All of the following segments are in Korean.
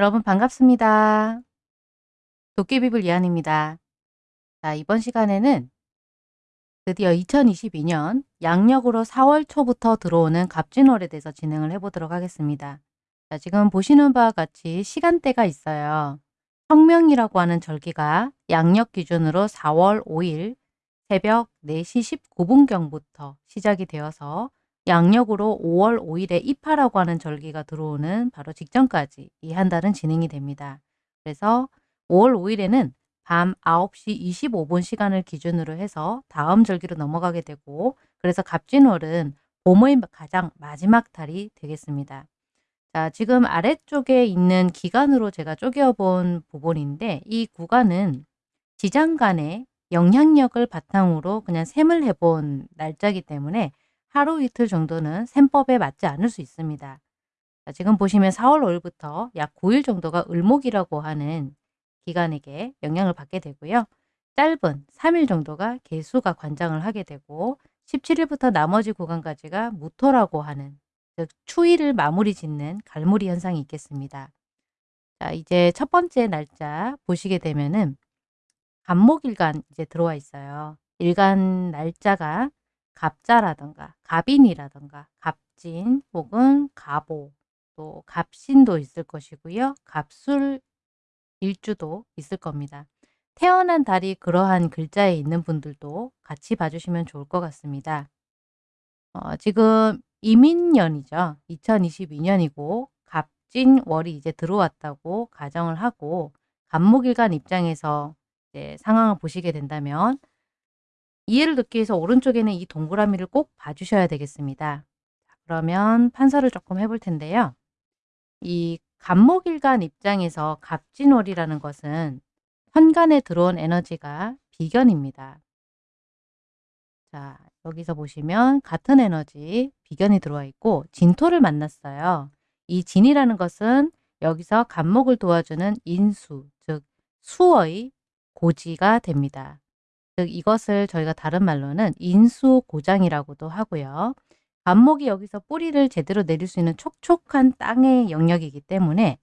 여러분 반갑습니다. 도깨비불 이한입니다. 자, 이번 시간에는 드디어 2022년 양력으로 4월 초부터 들어오는 갑진월에 대해서 진행을 해보도록 하겠습니다. 자, 지금 보시는 바와 같이 시간대가 있어요. 성명이라고 하는 절기가 양력 기준으로 4월 5일 새벽 4시 19분경부터 시작이 되어서 양력으로 5월 5일에 입하라고 하는 절기가 들어오는 바로 직전까지 이 한 달은 진행이 됩니다. 그래서 5월 5일에는 밤 9시 25분 시간을 기준으로 해서 다음 절기로 넘어가게 되고 그래서 갑진월은 봄의 가장 마지막 달이 되겠습니다. 자, 지금 아래쪽에 있는 기간으로 제가 쪼개어 본 부분인데 이 구간은 지장 간의 영향력을 바탕으로 그냥 셈을 해본 날짜이기 때문에 하루 이틀 정도는 셈법에 맞지 않을 수 있습니다. 자, 지금 보시면 4월 5일부터 약 9일 정도가 을목이라고 하는 기간에게 영향을 받게 되고요. 짧은 3일 정도가 개수가 관장을 하게 되고 17일부터 나머지 구간까지가 무토라고 하는 즉 추위를 마무리 짓는 갈무리 현상이 있겠습니다. 자, 이제 첫 번째 날짜 보시게 되면은 간목일간 이제 들어와 있어요. 일간 날짜가 갑자라던가 갑인이라던가 갑진 혹은 갑오 또 갑신도 있을 것이고요. 갑술 일주도 있을 겁니다. 태어난 달이 그러한 글자에 있는 분들도 같이 봐주시면 좋을 것 같습니다. 어, 지금 이민년이죠. 2022년이고 갑진월이 이제 들어왔다고 가정을 하고 간목일간 입장에서 상황을 보시게 된다면 이해를 듣기 위해서 오른쪽에는 이 동그라미를 꼭 봐주셔야 되겠습니다. 그러면 판서를 조금 해볼 텐데요. 이 간목일간 입장에서 갑진월이라는 것은 현간에 들어온 에너지가 비견입니다. 자, 여기서 보시면 같은 에너지 비견이 들어와 있고 진토를 만났어요. 이 진이라는 것은 여기서 간목을 도와주는 인수, 즉 수의 고지가 됩니다. 즉 이것을 저희가 다른 말로는 인수고장이라고도 하고요. 간목이 여기서 뿌리를 제대로 내릴 수 있는 촉촉한 땅의 영역이기 때문에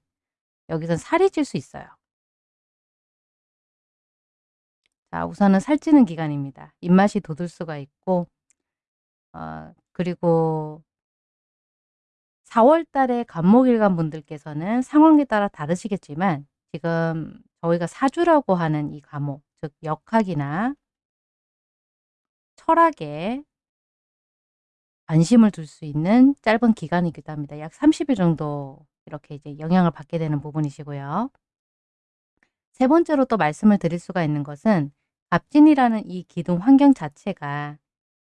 여기서 살이 찔 수 있어요. 자, 우선은 살찌는 기간입니다. 입맛이 돋을 수가 있고 어, 그리고 4월 달에 간목일간 분들께서는 상황에 따라 다르시겠지만 지금 저희가 사주라고 하는 이 과목, 즉 역학이나 철학에 관심을 둘 수 있는 짧은 기간이기도 합니다. 약 30일 정도 이렇게 이제 영향을 받게 되는 부분이시고요. 세 번째로 또 말씀을 드릴 수가 있는 것은 갑진이라는 이 기둥 환경 자체가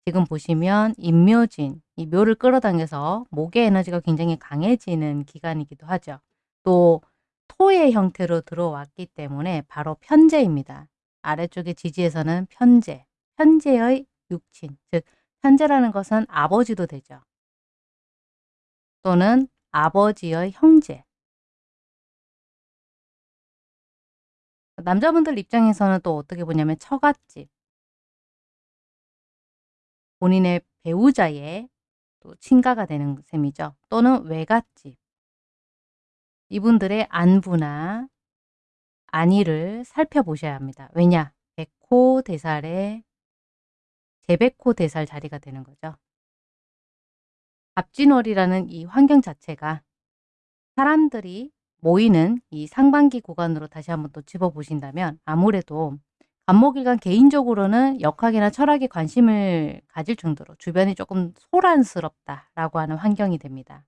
지금 보시면 인묘진, 이 묘를 끌어당겨서 목의 에너지가 굉장히 강해지는 기간이기도 하죠. 또 토의 형태로 들어왔기 때문에 바로 편제입니다. 아래쪽에 지지에서는 편제, 편제의 육친, 즉 편제라는 것은 아버지도 되죠. 또는 아버지의 형제. 남자분들 입장에서는 또 어떻게 보냐면 처갓집. 본인의 배우자의 또 친가가 되는 셈이죠. 또는 외갓집. 이분들의 안부나 안위를 살펴보셔야 합니다. 왜냐? 백호 대살의 재백호 대살 자리가 되는 거죠. 갑진월이라는 이 환경 자체가 사람들이 모이는 이 상반기 구간으로 다시 한번 또 집어보신다면 아무래도 간목일간 개인적으로는 역학이나 철학에 관심을 가질 정도로 주변이 조금 소란스럽다라고 하는 환경이 됩니다.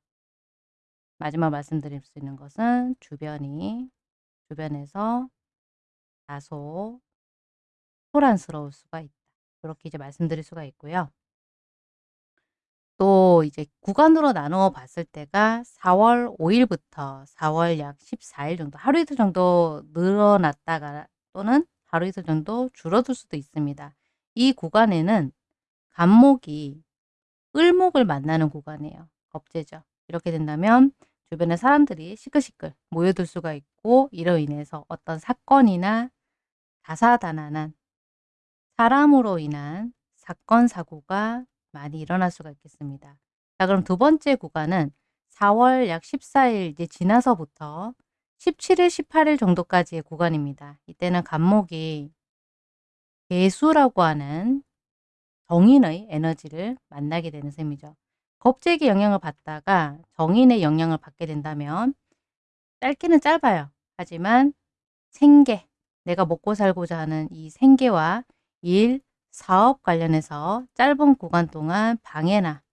마지막 말씀드릴 수 있는 것은 주변이 주변에서 다소 소란스러울 수가 있다. 그렇게 이제 말씀드릴 수가 있고요. 또 이제 구간으로 나누어 봤을 때가 4월 5일부터 4월 약 14일 정도 하루 이틀 정도 늘어났다가 또는 하루 이틀 정도 줄어들 수도 있습니다. 이 구간에는 간목이 을목을 만나는 구간이에요. 겁재죠. 이렇게 된다면 주변에 사람들이 시끌시끌 모여들 수가 있고 이로 인해서 어떤 사건이나 다사다난한 사람으로 인한 사건 사고가 많이 일어날 수가 있겠습니다. 자 그럼 두 번째 구간은 4월 약 14일 이제 지나서부터 17일, 18일 정도까지의 구간입니다. 이때는 간목이 개수라고 하는 정인의 에너지를 만나게 되는 셈이죠. 겁재기 영향을 받다가 정인의 영향을 받게 된다면 짧기는 짧아요. 하지만 생계, 내가 먹고 살고자 하는 이 생계와 일, 사업 관련해서 짧은 구간 동안 방해나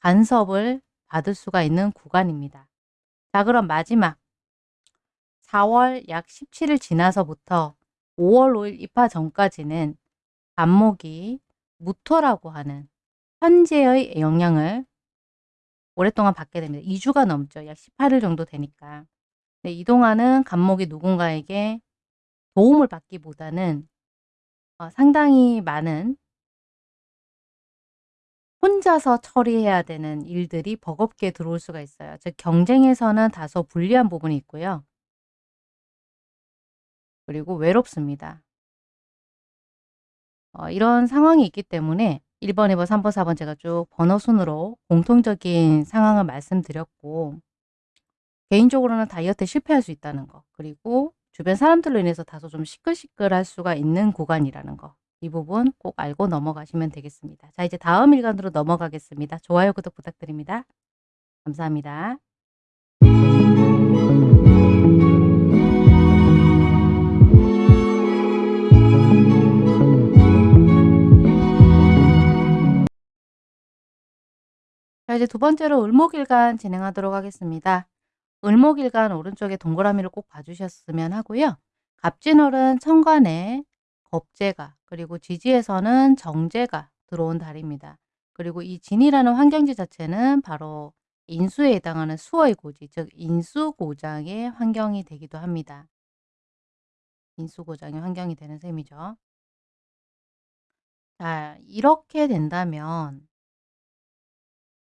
간섭을 받을 수가 있는 구간입니다. 자 그럼 마지막 4월 약 17일 지나서부터 5월 5일 입하 전까지는 간목이 무토라고 하는 현재의 영향을 오랫동안 받게 됩니다. 2주가 넘죠. 약 18일 정도 되니까. 네, 이동안은 간목이 누군가에게 도움을 받기보다는 어, 상당히 많은 혼자서 처리해야 되는 일들이 버겁게 들어올 수가 있어요. 즉 경쟁에서는 다소 불리한 부분이 있고요. 그리고 외롭습니다. 어, 이런 상황이 있기 때문에 1번, 2번, 3번, 4번 제가 쭉 번호 순으로 공통적인 상황을 말씀드렸고 개인적으로는 다이어트에 실패할 수 있다는 거 그리고 주변 사람들로 인해서 다소 좀 시끌시끌할 수가 있는 구간이라는 거. 이 부분 꼭 알고 넘어가시면 되겠습니다. 자 이제 다음 일간으로 넘어가겠습니다. 좋아요, 구독 부탁드립니다. 감사합니다. 자 이제 두 번째로 을목일간 진행하도록 하겠습니다. 을목일간 오른쪽에 동그라미를 꼭 봐주셨으면 하고요. 갑진월은 천간에 겁재가 그리고 지지에서는 정제가 들어온 달입니다. 그리고 이 진이라는 환경지 자체는 바로 인수에 해당하는 수의 고지, 즉 인수고장의 환경이 되기도 합니다. 인수고장의 환경이 되는 셈이죠. 자, 이렇게 된다면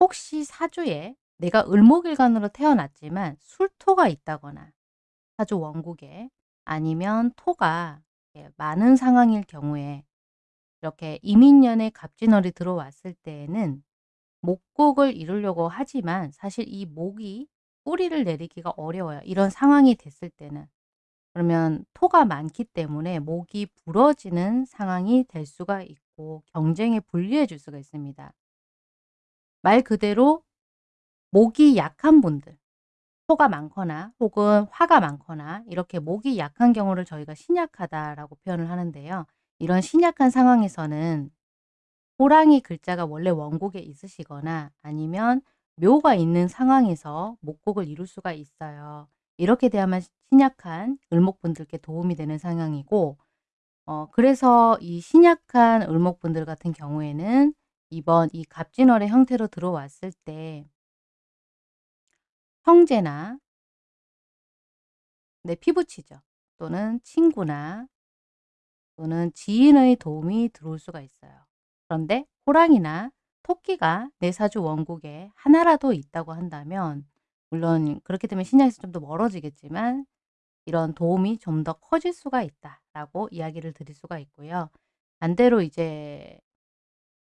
혹시 사주에 내가 을목일간으로 태어났지만 술토가 있다거나 사주 원국에 아니면 토가 많은 상황일 경우에 이렇게 이민년에 갑진월이 들어왔을 때에는 목국을 이루려고 하지만 사실 이 목이 뿌리를 내리기가 어려워요. 이런 상황이 됐을 때는. 그러면 토가 많기 때문에 목이 부러지는 상황이 될 수가 있고 경쟁에 불리해 줄 수가 있습니다. 말 그대로 목이 약한 분들, 토가 많거나 혹은 화가 많거나 이렇게 목이 약한 경우를 저희가 신약하다라고 표현을 하는데요. 이런 신약한 상황에서는 호랑이 글자가 원래 원곡에 있으시거나 아니면 묘가 있는 상황에서 목곡을 이룰 수가 있어요. 이렇게 되면 신약한 을목분들께 도움이 되는 상황이고 어, 그래서 이 신약한 을목분들 같은 경우에는 이번 이 갑진월의 형태로 들어왔을 때 형제나 내 피부치죠. 또는 친구나 또는 지인의 도움이 들어올 수가 있어요. 그런데 호랑이나 토끼가 내 사주 원국에 하나라도 있다고 한다면 물론 그렇게 되면 신약에서 좀 더 멀어지겠지만 이런 도움이 좀 더 커질 수가 있다라고 이야기를 드릴 수가 있고요. 반대로 이제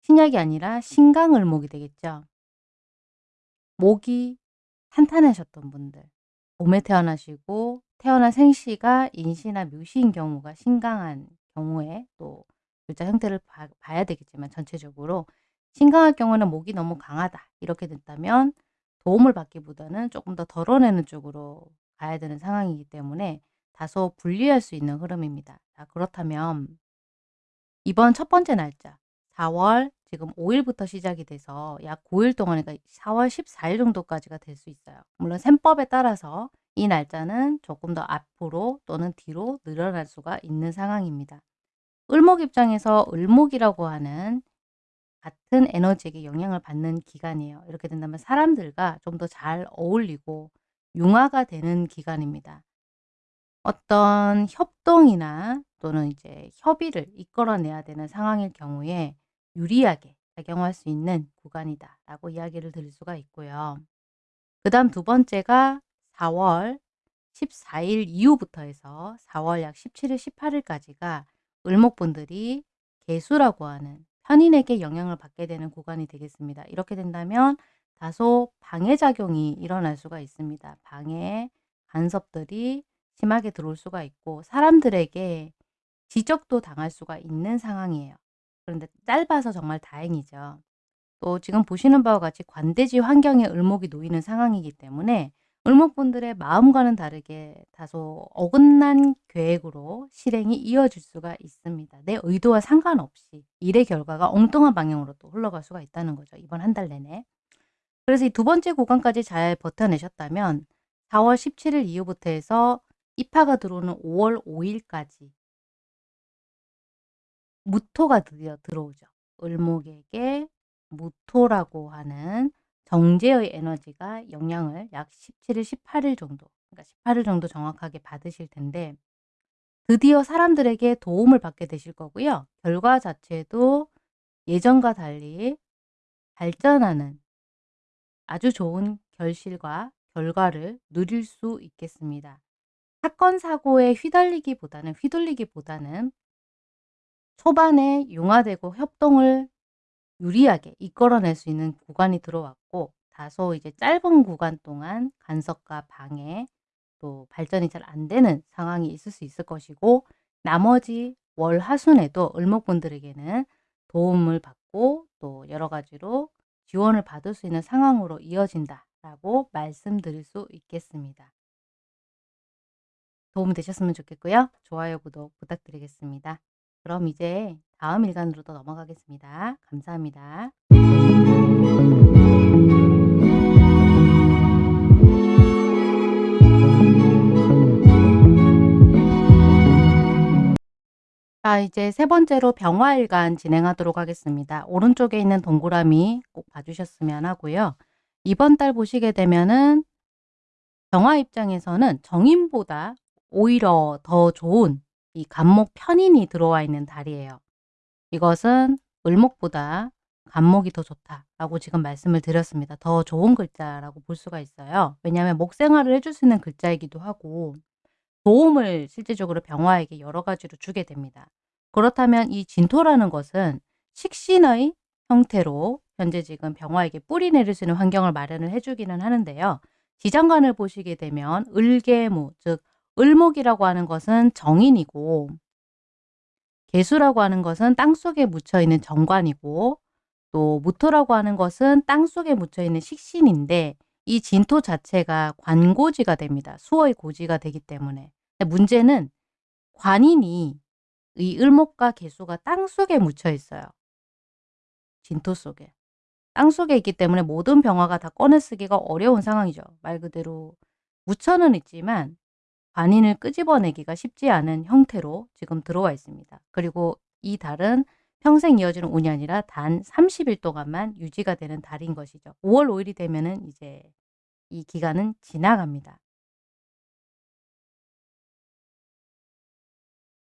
신약이 아니라 신강을목이 되겠죠. 목이 탄탄하셨던 분들 봄에 태어나시고 태어난 생시가 인시나 묘시인 경우가 신강한 경우에 또 글자 형태를 봐, 봐야 되겠지만 전체적으로 신강할 경우는 목이 너무 강하다 이렇게 됐다면 도움을 받기보다는 조금 더 덜어내는 쪽으로 가야 되는 상황이기 때문에 다소 불리할 수 있는 흐름입니다. 자, 그렇다면 이번 첫 번째 날짜 4월 지금 5일부터 시작이 돼서 약 9일 동안 그러니까 4월 14일 정도까지가 될 수 있어요. 물론 셈법에 따라서 이 날짜는 조금 더 앞으로 또는 뒤로 늘어날 수가 있는 상황입니다. 을목 입장에서 을목이라고 하는 같은 에너지에게 영향을 받는 기간이에요. 이렇게 된다면 사람들과 좀 더 잘 어울리고 융화가 되는 기간입니다. 어떤 협동이나 또는 이제 협의를 이끌어내야 되는 상황일 경우에 유리하게 작용할 수 있는 구간이다 라고 이야기를 드릴 수가 있고요. 그 다음 두 번째가 4월 14일 이후부터 해서 4월 약 17일, 18일까지가 을목분들이 개수라고 하는 편인에게 영향을 받게 되는 구간이 되겠습니다. 이렇게 된다면 다소 방해작용이 일어날 수가 있습니다. 방해, 간섭들이 심하게 들어올 수가 있고 사람들에게 지적도 당할 수가 있는 상황이에요. 그런데 짧아서 정말 다행이죠. 또 지금 보시는 바와 같이 관대지 환경에 을목이 놓이는 상황이기 때문에 을목분들의 마음과는 다르게 다소 어긋난 계획으로 실행이 이어질 수가 있습니다. 내 의도와 상관없이 일의 결과가 엉뚱한 방향으로 또 흘러갈 수가 있다는 거죠. 이번 한 달 내내. 그래서 이 두 번째 구간까지 잘 버텨내셨다면 4월 17일 이후부터 해서 입하가 들어오는 5월 5일까지 무토가 드디어 들어오죠. 을목에게 무토라고 하는 정제의 에너지가 영향을 약 17일, 18일 정도 그러니까 18일 정도 정확하게 받으실 텐데 드디어 사람들에게 도움을 받게 되실 거고요. 결과 자체도 예전과 달리 발전하는 아주 좋은 결실과 결과를 누릴 수 있겠습니다. 사건 사고에 휘달리기보다는 휘둘리기보다는 초반에 융화되고 협동을 유리하게 이끌어낼 수 있는 구간이 들어왔고 다소 이제 짧은 구간 동안 간섭과 방해 또 발전이 잘 안 되는 상황이 있을 수 있을 것이고 나머지 월 하순에도 을목분들에게는 도움을 받고 또 여러 가지로 지원을 받을 수 있는 상황으로 이어진다라고 말씀드릴 수 있겠습니다. 도움 되셨으면 좋겠고요. 좋아요, 구독 부탁드리겠습니다. 그럼 이제 다음 일간으로 또 넘어가겠습니다. 감사합니다. 자 이제 세 번째로 병화일간 진행하도록 하겠습니다. 오른쪽에 있는 동그라미 꼭 봐주셨으면 하고요. 이번 달 보시게 되면은 병화 입장에서는 정인보다 오히려 더 좋은 이 간목 편인이 들어와 있는 달이에요. 이것은 을목보다 간목이 더 좋다라고 지금 말씀을 드렸습니다. 더 좋은 글자라고 볼 수가 있어요. 왜냐하면 목생활을 해줄 수 있는 글자이기도 하고 도움을 실질적으로 병화에게 여러 가지로 주게 됩니다. 그렇다면 이 진토라는 것은 식신의 형태로 현재 지금 병화에게 뿌리 내릴 수 있는 환경을 마련을 해주기는 하는데요. 지장간을 보시게 되면 을계무, 즉 을목이라고 하는 것은 정인이고 개수라고 하는 것은 땅속에 묻혀있는 정관이고 또 무토라고 하는 것은 땅속에 묻혀있는 식신인데 이 진토 자체가 관고지가 됩니다. 수어의 고지가 되기 때문에. 문제는 관인이 이 을목과 개수가 땅속에 묻혀 있어요. 진토 속에. 땅속에 있기 때문에 모든 병화가 다 꺼내 쓰기가 어려운 상황이죠. 말 그대로 묻혀는 있지만 관인을 끄집어내기가 쉽지 않은 형태로 지금 들어와 있습니다. 그리고 이 달은 평생 이어지는 운이 아니라 단 30일 동안만 유지가 되는 달인 것이죠. 5월 5일이 되면 은 이제 이 기간은 지나갑니다.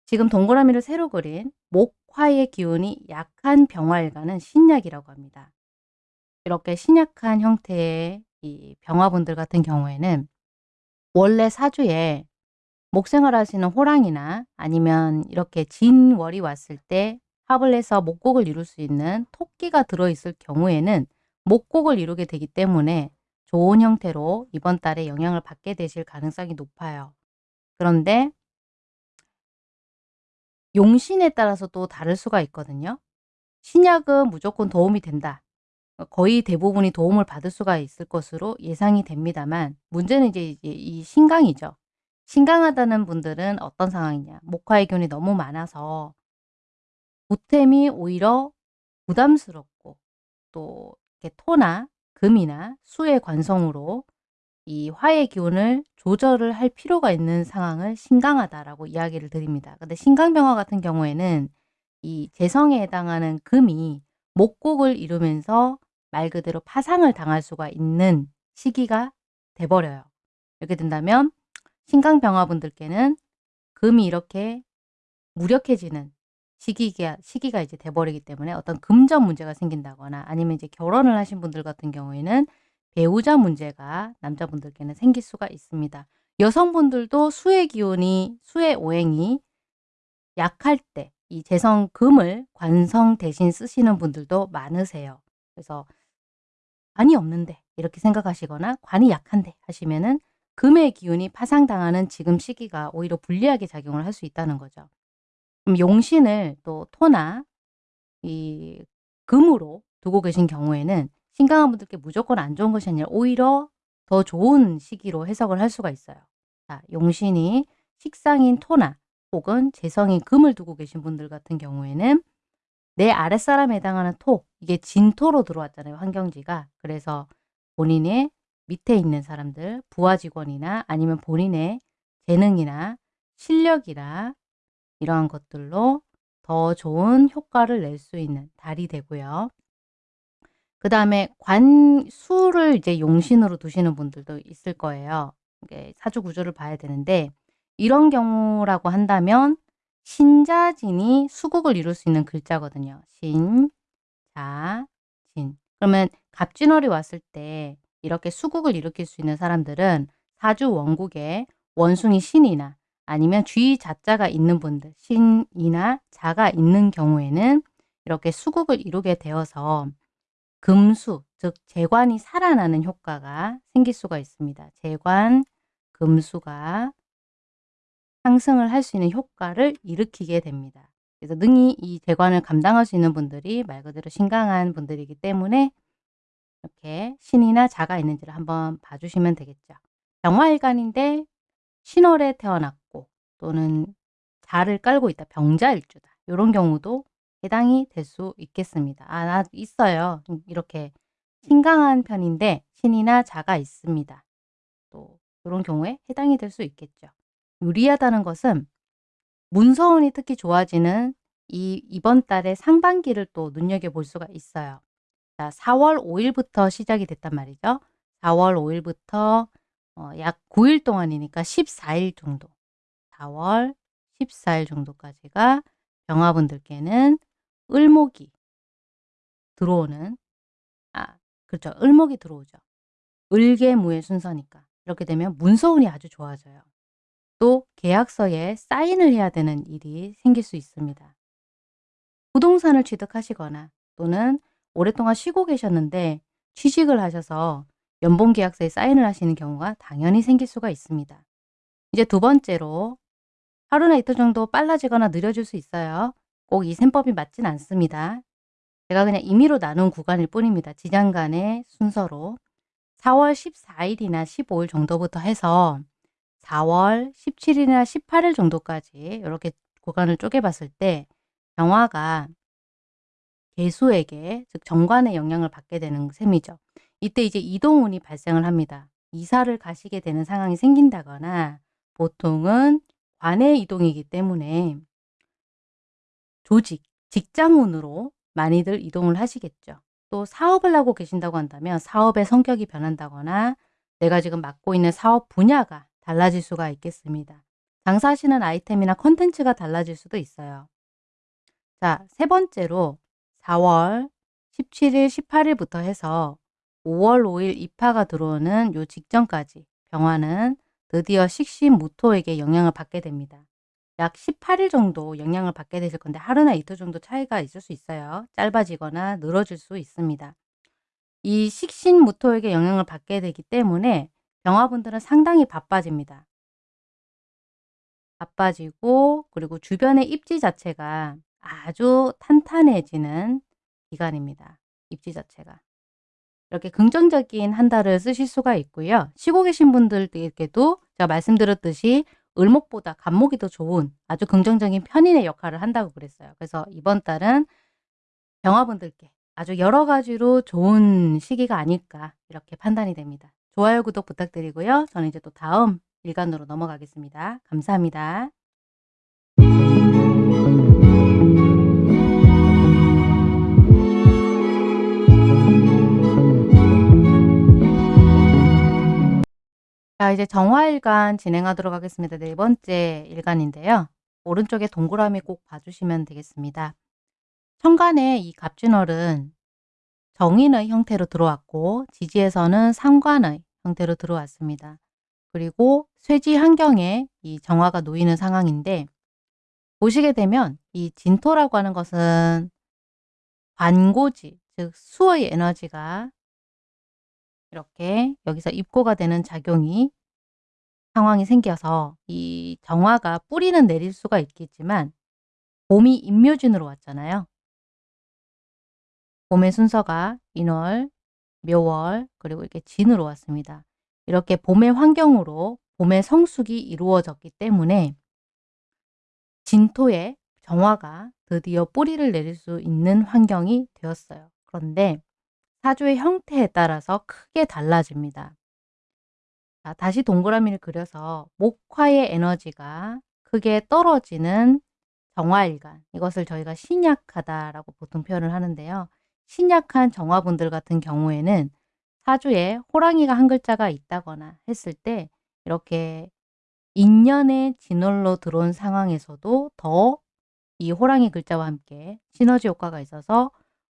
지금 동그라미를 새로 그린 목화의 기운이 약한 병화일간은 신약이라고 합니다. 이렇게 신약한 형태의 이 병화분들 같은 경우에는 원래 사주에 목생활 하시는 호랑이나 아니면 이렇게 진월이 왔을 때 합을 해서 목곡을 이룰 수 있는 토끼가 들어있을 경우에는 목곡을 이루게 되기 때문에 좋은 형태로 이번 달에 영향을 받게 되실 가능성이 높아요. 그런데 용신에 따라서 또 다를 수가 있거든요. 신약은 무조건 도움이 된다. 거의 대부분이 도움을 받을 수가 있을 것으로 예상이 됩니다만 문제는 이제 이 신강이죠. 신강하다는 분들은 어떤 상황이냐. 목화의 균이 너무 많아서 보탬이 오히려 부담스럽고 또 이렇게 토나 금이나 수의 관성으로 이 화의 기운을 조절을 할 필요가 있는 상황을 신강하다라고 이야기를 드립니다. 근데 신강병화 같은 경우에는 이 재성에 해당하는 금이 목곡을 이루면서 말 그대로 파상을 당할 수가 있는 시기가 돼버려요. 이렇게 된다면 신강병화분들께는 금이 이렇게 무력해지는 시기가, 시기가 이제 돼버리기 때문에 어떤 금전 문제가 생긴다거나 아니면 이제 결혼을 하신 분들 같은 경우에는 배우자 문제가 남자분들께는 생길 수가 있습니다. 여성분들도 수의 기운이, 수의 오행이 약할 때 이 재성 금을 관성 대신 쓰시는 분들도 많으세요. 그래서 관이 없는데 이렇게 생각하시거나 관이 약한데 하시면은 금의 기운이 파상당하는 지금 시기가 오히려 불리하게 작용을 할 수 있다는 거죠. 그럼 용신을 또 토나 이 금으로 두고 계신 경우에는 신강한 분들께 무조건 안 좋은 것이 아니라 오히려 더 좋은 시기로 해석을 할 수가 있어요. 자, 용신이 식상인 토나 혹은 재성인 금을 두고 계신 분들 같은 경우에는 내 아랫사람에 해당하는 토, 이게 진토로 들어왔잖아요. 환경지가. 그래서 본인의 밑에 있는 사람들, 부하 직원이나 아니면 본인의 재능이나 실력이나 이러한 것들로 더 좋은 효과를 낼 수 있는 달이 되고요. 그 다음에 관수를 이제 용신으로 두시는 분들도 있을 거예요. 사주 구조를 봐야 되는데 이런 경우라고 한다면 신자진이 수국을 이룰 수 있는 글자거든요. 신, 자, 진. 그러면 갑진월이 왔을 때 이렇게 수국을 일으킬 수 있는 사람들은 사주 원국에 원숭이 신이나 아니면 쥐 자자가 있는 분들, 신이나 자가 있는 경우에는 이렇게 수국을 이루게 되어서 금수, 즉 재관이 살아나는 효과가 생길 수가 있습니다. 재관, 금수가 상승을 할 수 있는 효과를 일으키게 됩니다. 그래서 능히 이 재관을 감당할 수 있는 분들이 말 그대로 신강한 분들이기 때문에 이렇게 신이나 자가 있는지를 한번 봐주시면 되겠죠. 병화일간인데 신월에 태어났고 또는 자를 깔고 있다. 병자일주다. 이런 경우도 해당이 될 수 있겠습니다. 아, 나 있어요. 이렇게 신강한 편인데 신이나 자가 있습니다. 또 이런 경우에 해당이 될 수 있겠죠. 유리하다는 것은 문서운이 특히 좋아지는 이 이번 달의 상반기를 또 눈여겨볼 수가 있어요. 자, 4월 5일부터 시작이 됐단 말이죠. 4월 5일부터 어, 약 9일 동안이니까 14일 정도. 4월 14일 정도까지가 병화분들께는 을목이 들어오는 아 그렇죠. 을목이 들어오죠. 을계무의 순서니까. 이렇게 되면 문서운이 아주 좋아져요. 또 계약서에 사인을 해야 되는 일이 생길 수 있습니다. 부동산을 취득하시거나 또는 오랫동안 쉬고 계셨는데 취직을 하셔서 연봉 계약서에 사인을 하시는 경우가 당연히 생길 수가 있습니다. 이제 두 번째로 하루나 이틀 정도 빨라지거나 느려질 수 있어요. 꼭 이 셈법이 맞진 않습니다. 제가 그냥 임의로 나눈 구간일 뿐입니다. 지장 간의 순서로 4월 14일이나 15일 정도부터 해서 4월 17일이나 18일 정도까지 이렇게 구간을 쪼개봤을 때 병화가 개수에게 즉 정관의 영향을 받게 되는 셈이죠. 이때 이제 이동운이 발생을 합니다. 이사를 가시게 되는 상황이 생긴다거나 보통은 관의 이동이기 때문에 조직, 직장운으로 많이들 이동을 하시겠죠. 또 사업을 하고 계신다고 한다면 사업의 성격이 변한다거나 내가 지금 맡고 있는 사업 분야가 달라질 수가 있겠습니다. 장사하시는 아이템이나 컨텐츠가 달라질 수도 있어요. 자, 세 번째로 4월 17일, 18일부터 해서 5월 5일 입하가 들어오는 요 직전까지 병화는 드디어 식신무토에게 영향을 받게 됩니다. 약 18일 정도 영향을 받게 되실 건데 하루나 이틀 정도 차이가 있을 수 있어요. 짧아지거나 늘어질 수 있습니다. 이 식신무토에게 영향을 받게 되기 때문에 병화분들은 상당히 바빠집니다. 바빠지고 그리고 주변의 입지 자체가 아주 탄탄해지는 기간입니다. 입지 자체가. 이렇게 긍정적인 한 달을 쓰실 수가 있고요. 쉬고 계신 분들에게도 제가 말씀드렸듯이 을목보다 간목이 더 좋은 아주 긍정적인 편인의 역할을 한다고 그랬어요. 그래서 이번 달은 병화분들께 아주 여러 가지로 좋은 시기가 아닐까 이렇게 판단이 됩니다. 좋아요, 구독 부탁드리고요. 저는 이제 또 다음 일간으로 넘어가겠습니다. 감사합니다. 자 이제 정화일간 진행하도록 하겠습니다. 네 번째 일간인데요. 오른쪽에 동그라미 꼭 봐주시면 되겠습니다. 천간에 이 갑진월은 정인의 형태로 들어왔고 지지에서는 상관의 형태로 들어왔습니다. 그리고 쇠지 환경에 이 정화가 놓이는 상황인데 보시게 되면 이 진토라고 하는 것은 관고지, 즉 수의 에너지가 이렇게 여기서 입고가 되는 작용이 상황이 생겨서 이 정화가 뿌리는 내릴 수가 있겠지만 봄이 임묘진으로 왔잖아요. 봄의 순서가 인월, 묘월, 그리고 이렇게 진으로 왔습니다. 이렇게 봄의 환경으로 봄의 성숙이 이루어졌기 때문에 진토에 정화가 드디어 뿌리를 내릴 수 있는 환경이 되었어요. 그런데 사주의 형태에 따라서 크게 달라집니다. 자, 다시 동그라미를 그려서 목화의 에너지가 크게 떨어지는 정화일간 이것을 저희가 신약하다라고 보통 표현을 하는데요. 신약한 정화분들 같은 경우에는 사주에 호랑이가 한 글자가 있다거나 했을 때 이렇게 인연의 진월로 들어온 상황에서도 더 이 호랑이 글자와 함께 시너지 효과가 있어서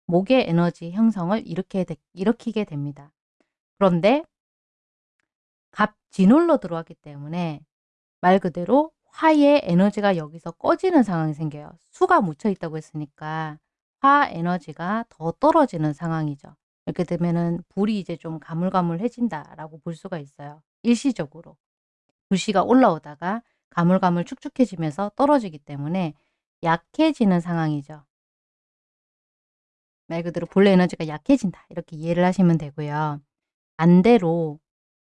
목의 에너지 형성을 일으켜, 일으키게 됩니다. 그런데 갑진월로 들어왔기 때문에 말 그대로 화의 에너지가 여기서 꺼지는 상황이 생겨요. 수가 묻혀 있다고 했으니까 화 에너지가 더 떨어지는 상황이죠. 이렇게 되면은 불이 이제 좀 가물가물해진다라고 볼 수가 있어요. 일시적으로. 불씨가 올라오다가 가물가물 축축해지면서 떨어지기 때문에 약해지는 상황이죠. 말 그대로 본래 에너지가 약해진다. 이렇게 이해를 하시면 되고요. 반대로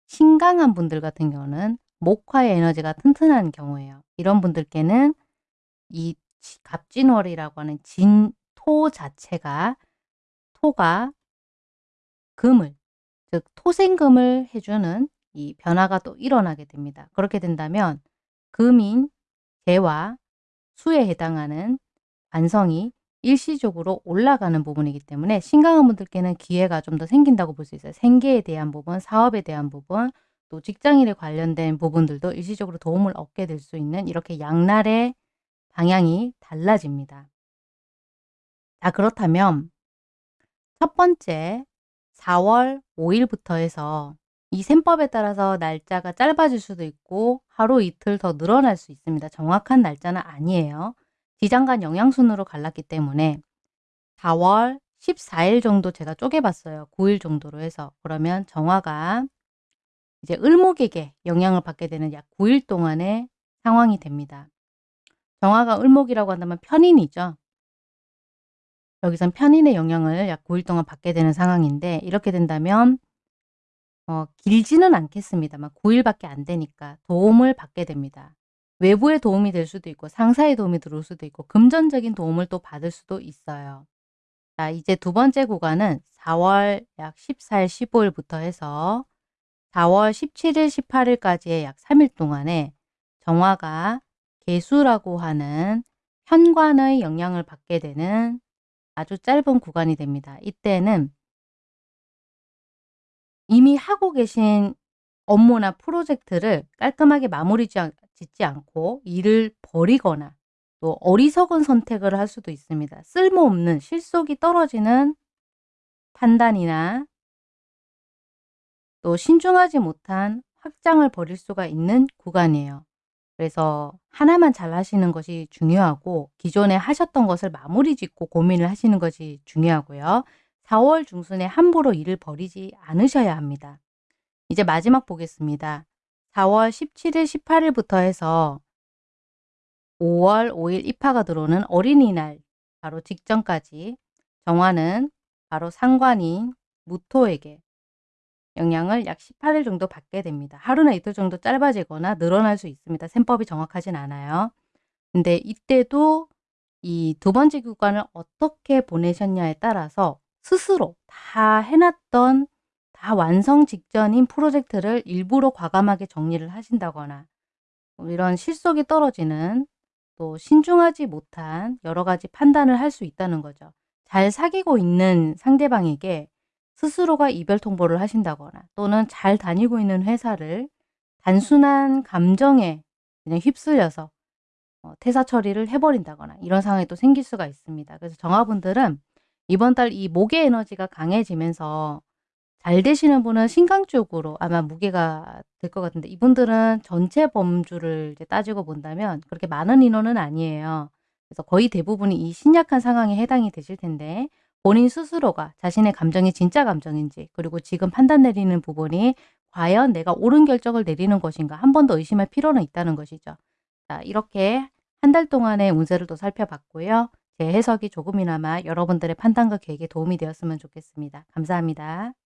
신강한 분들 같은 경우는 목화의 에너지가 튼튼한 경우예요. 이런 분들께는 이 갑진월이라고 하는 진토 자체가 토가 금을 즉 토생금을 해주는 이 변화가 또 일어나게 됩니다. 그렇게 된다면 금인 재와 수에 해당하는 관성이 일시적으로 올라가는 부분이기 때문에 신강한 분들께는 기회가 좀 더 생긴다고 볼 수 있어요. 생계에 대한 부분, 사업에 대한 부분, 또 직장일에 관련된 부분들도 일시적으로 도움을 얻게 될 수 있는 이렇게 양날의 방향이 달라집니다. 자 그렇다면 첫 번째 4월 5일부터 해서 이 셈법에 따라서 날짜가 짧아질 수도 있고 하루 이틀 더 늘어날 수 있습니다. 정확한 날짜는 아니에요. 지장간 영양순으로 갈랐기 때문에 4월 14일 정도 제가 쪼개봤어요. 9일 정도로 해서. 그러면 정화가 이제 을목에게 영향을 받게 되는 약 9일 동안의 상황이 됩니다. 정화가 을목이라고 한다면 편인이죠. 여기선 편인의 영향을 약 9일 동안 받게 되는 상황인데 이렇게 된다면 어, 길지는 않겠습니다만 9일밖에 안 되니까 도움을 받게 됩니다. 외부의 도움이 될 수도 있고 상사의 도움이 들어올 수도 있고 금전적인 도움을 또 받을 수도 있어요. 자 이제 두 번째 구간은 4월 약 14일 15일부터 해서 4월 17일 18일까지의 약 3일 동안에 정화가 개수라고 하는 현관의 영향을 받게 되는 아주 짧은 구간이 됩니다. 이때는 이미 하고 계신 업무나 프로젝트를 깔끔하게 마무리 짓지 않고 일을 버리거나 또 어리석은 선택을 할 수도 있습니다. 쓸모없는 실속이 떨어지는 판단이나 또 신중하지 못한 확장을 벌일 수가 있는 구간이에요. 그래서 하나만 잘 하시는 것이 중요하고 기존에 하셨던 것을 마무리 짓고 고민을 하시는 것이 중요하고요. 4월 중순에 함부로 일을 벌이지 않으셔야 합니다. 이제 마지막 보겠습니다. 4월 17일, 18일부터 해서 5월 5일 입하가 들어오는 어린이날 바로 직전까지 정화는 바로 상관인 무토에게 영향을 약 18일 정도 받게 됩니다. 하루나 이틀 정도 짧아지거나 늘어날 수 있습니다. 셈법이 정확하진 않아요. 근데 이때도 이 두 번째 구간을 어떻게 보내셨냐에 따라서 스스로 다 해놨던 다 완성 직전인 프로젝트를 일부러 과감하게 정리를 하신다거나 뭐 이런 실속이 떨어지는 또 신중하지 못한 여러 가지 판단을 할 수 있다는 거죠. 잘 사귀고 있는 상대방에게 스스로가 이별 통보를 하신다거나 또는 잘 다니고 있는 회사를 단순한 감정에 그냥 휩쓸려서 어, 퇴사 처리를 해버린다거나 이런 상황이 또 생길 수가 있습니다. 그래서 정화분들은 이번 달 이 목의 에너지가 강해지면서 잘 되시는 분은 신강 쪽으로 아마 무게가 될 것 같은데 이분들은 전체 범주를 이제 따지고 본다면 그렇게 많은 인원은 아니에요. 그래서 거의 대부분이 이 신약한 상황에 해당이 되실 텐데 본인 스스로가 자신의 감정이 진짜 감정인지 그리고 지금 판단 내리는 부분이 과연 내가 옳은 결정을 내리는 것인가 한 번 더 의심할 필요는 있다는 것이죠. 자 이렇게 한 달 동안의 운세를 또 살펴봤고요. 제 해석이 조금이나마 여러분들의 판단과 계획에 도움이 되었으면 좋겠습니다. 감사합니다.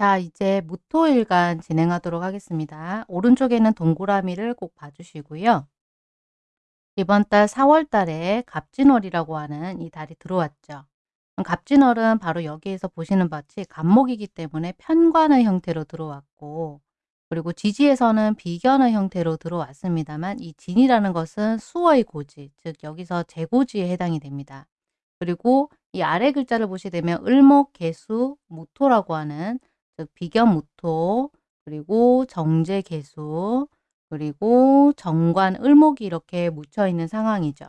자 이제 무토일간 진행하도록 하겠습니다. 오른쪽에는 동그라미를 꼭 봐주시고요. 이번 달 4월 달에 갑진월이라고 하는 이 달이 들어왔죠. 갑진월은 바로 여기에서 보시는 바치 갑목이기 때문에 편관의 형태로 들어왔고 그리고 지지에서는 비견의 형태로 들어왔습니다만 이 진이라는 것은 수의 고지, 즉 여기서 재고지에 해당이 됩니다. 그리고 이 아래 글자를 보시게 되면 을목, 개수, 무토라고 하는 즉 비견 무토, 그리고 정제 개수, 그리고 정관 을목이 이렇게 묻혀 있는 상황이죠.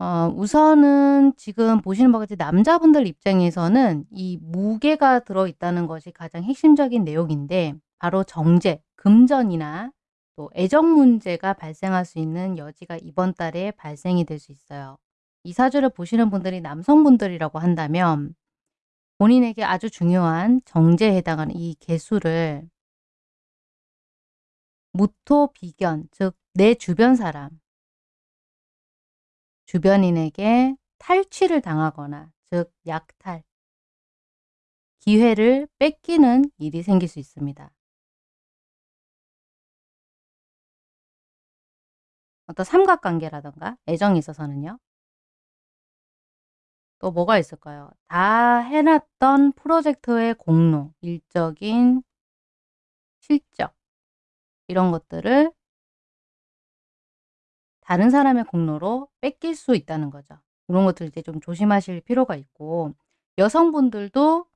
어, 우선은 지금 보시는 바와 같이 남자분들 입장에서는 이 무게가 들어있다는 것이 가장 핵심적인 내용인데 바로 정제, 금전이나 또 애정 문제가 발생할 수 있는 여지가 이번 달에 발생이 될 수 있어요. 이 사주를 보시는 분들이 남성분들이라고 한다면 본인에게 아주 중요한 정제에 해당하는 이 개수를 무토 비견, 즉 내 주변 사람, 주변인에게 탈취를 당하거나 즉 약탈, 기회를 뺏기는 일이 생길 수 있습니다. 어떤 삼각관계라던가 애정이 있어서는요. 또 뭐가 있을까요? 다 해놨던 프로젝트의 공로, 일적인 실적 이런 것들을 다른 사람의 공로로 뺏길 수 있다는 거죠. 이런 것들 이제 좀 조심하실 필요가 있고 여성분들도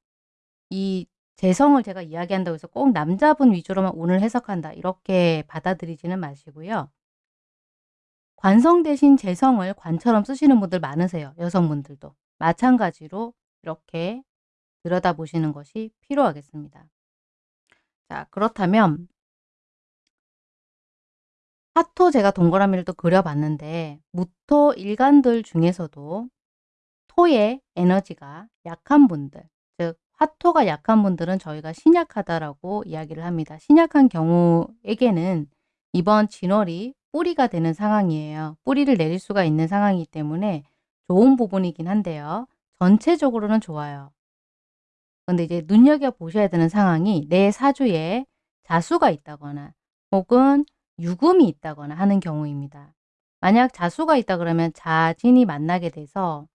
이 재성을 제가 이야기한다고 해서 꼭 남자분 위주로만 오늘 해석한다 이렇게 받아들이지는 마시고요. 관성 대신 재성을 관처럼 쓰시는 분들 많으세요. 여성분들도. 마찬가지로 이렇게 들여다보시는 것이 필요하겠습니다. 자 그렇다면 화토 제가 동그라미를 또 그려봤는데 무토 일간들 중에서도 토의 에너지가 약한 분들 즉 화토가 약한 분들은 저희가 신약하다라고 이야기를 합니다. 신약한 경우에게는 이번 진월이 뿌리가 되는 상황이에요. 뿌리를 내릴 수가 있는 상황이기 때문에 좋은 부분이긴 한데요. 전체적으로는 좋아요. 근데 이제 눈여겨보셔야 되는 상황이 내 사주에 자수가 있다거나 혹은 유금이 있다거나 하는 경우입니다. 만약 자수가 있다 그러면 자진이 만나게 돼서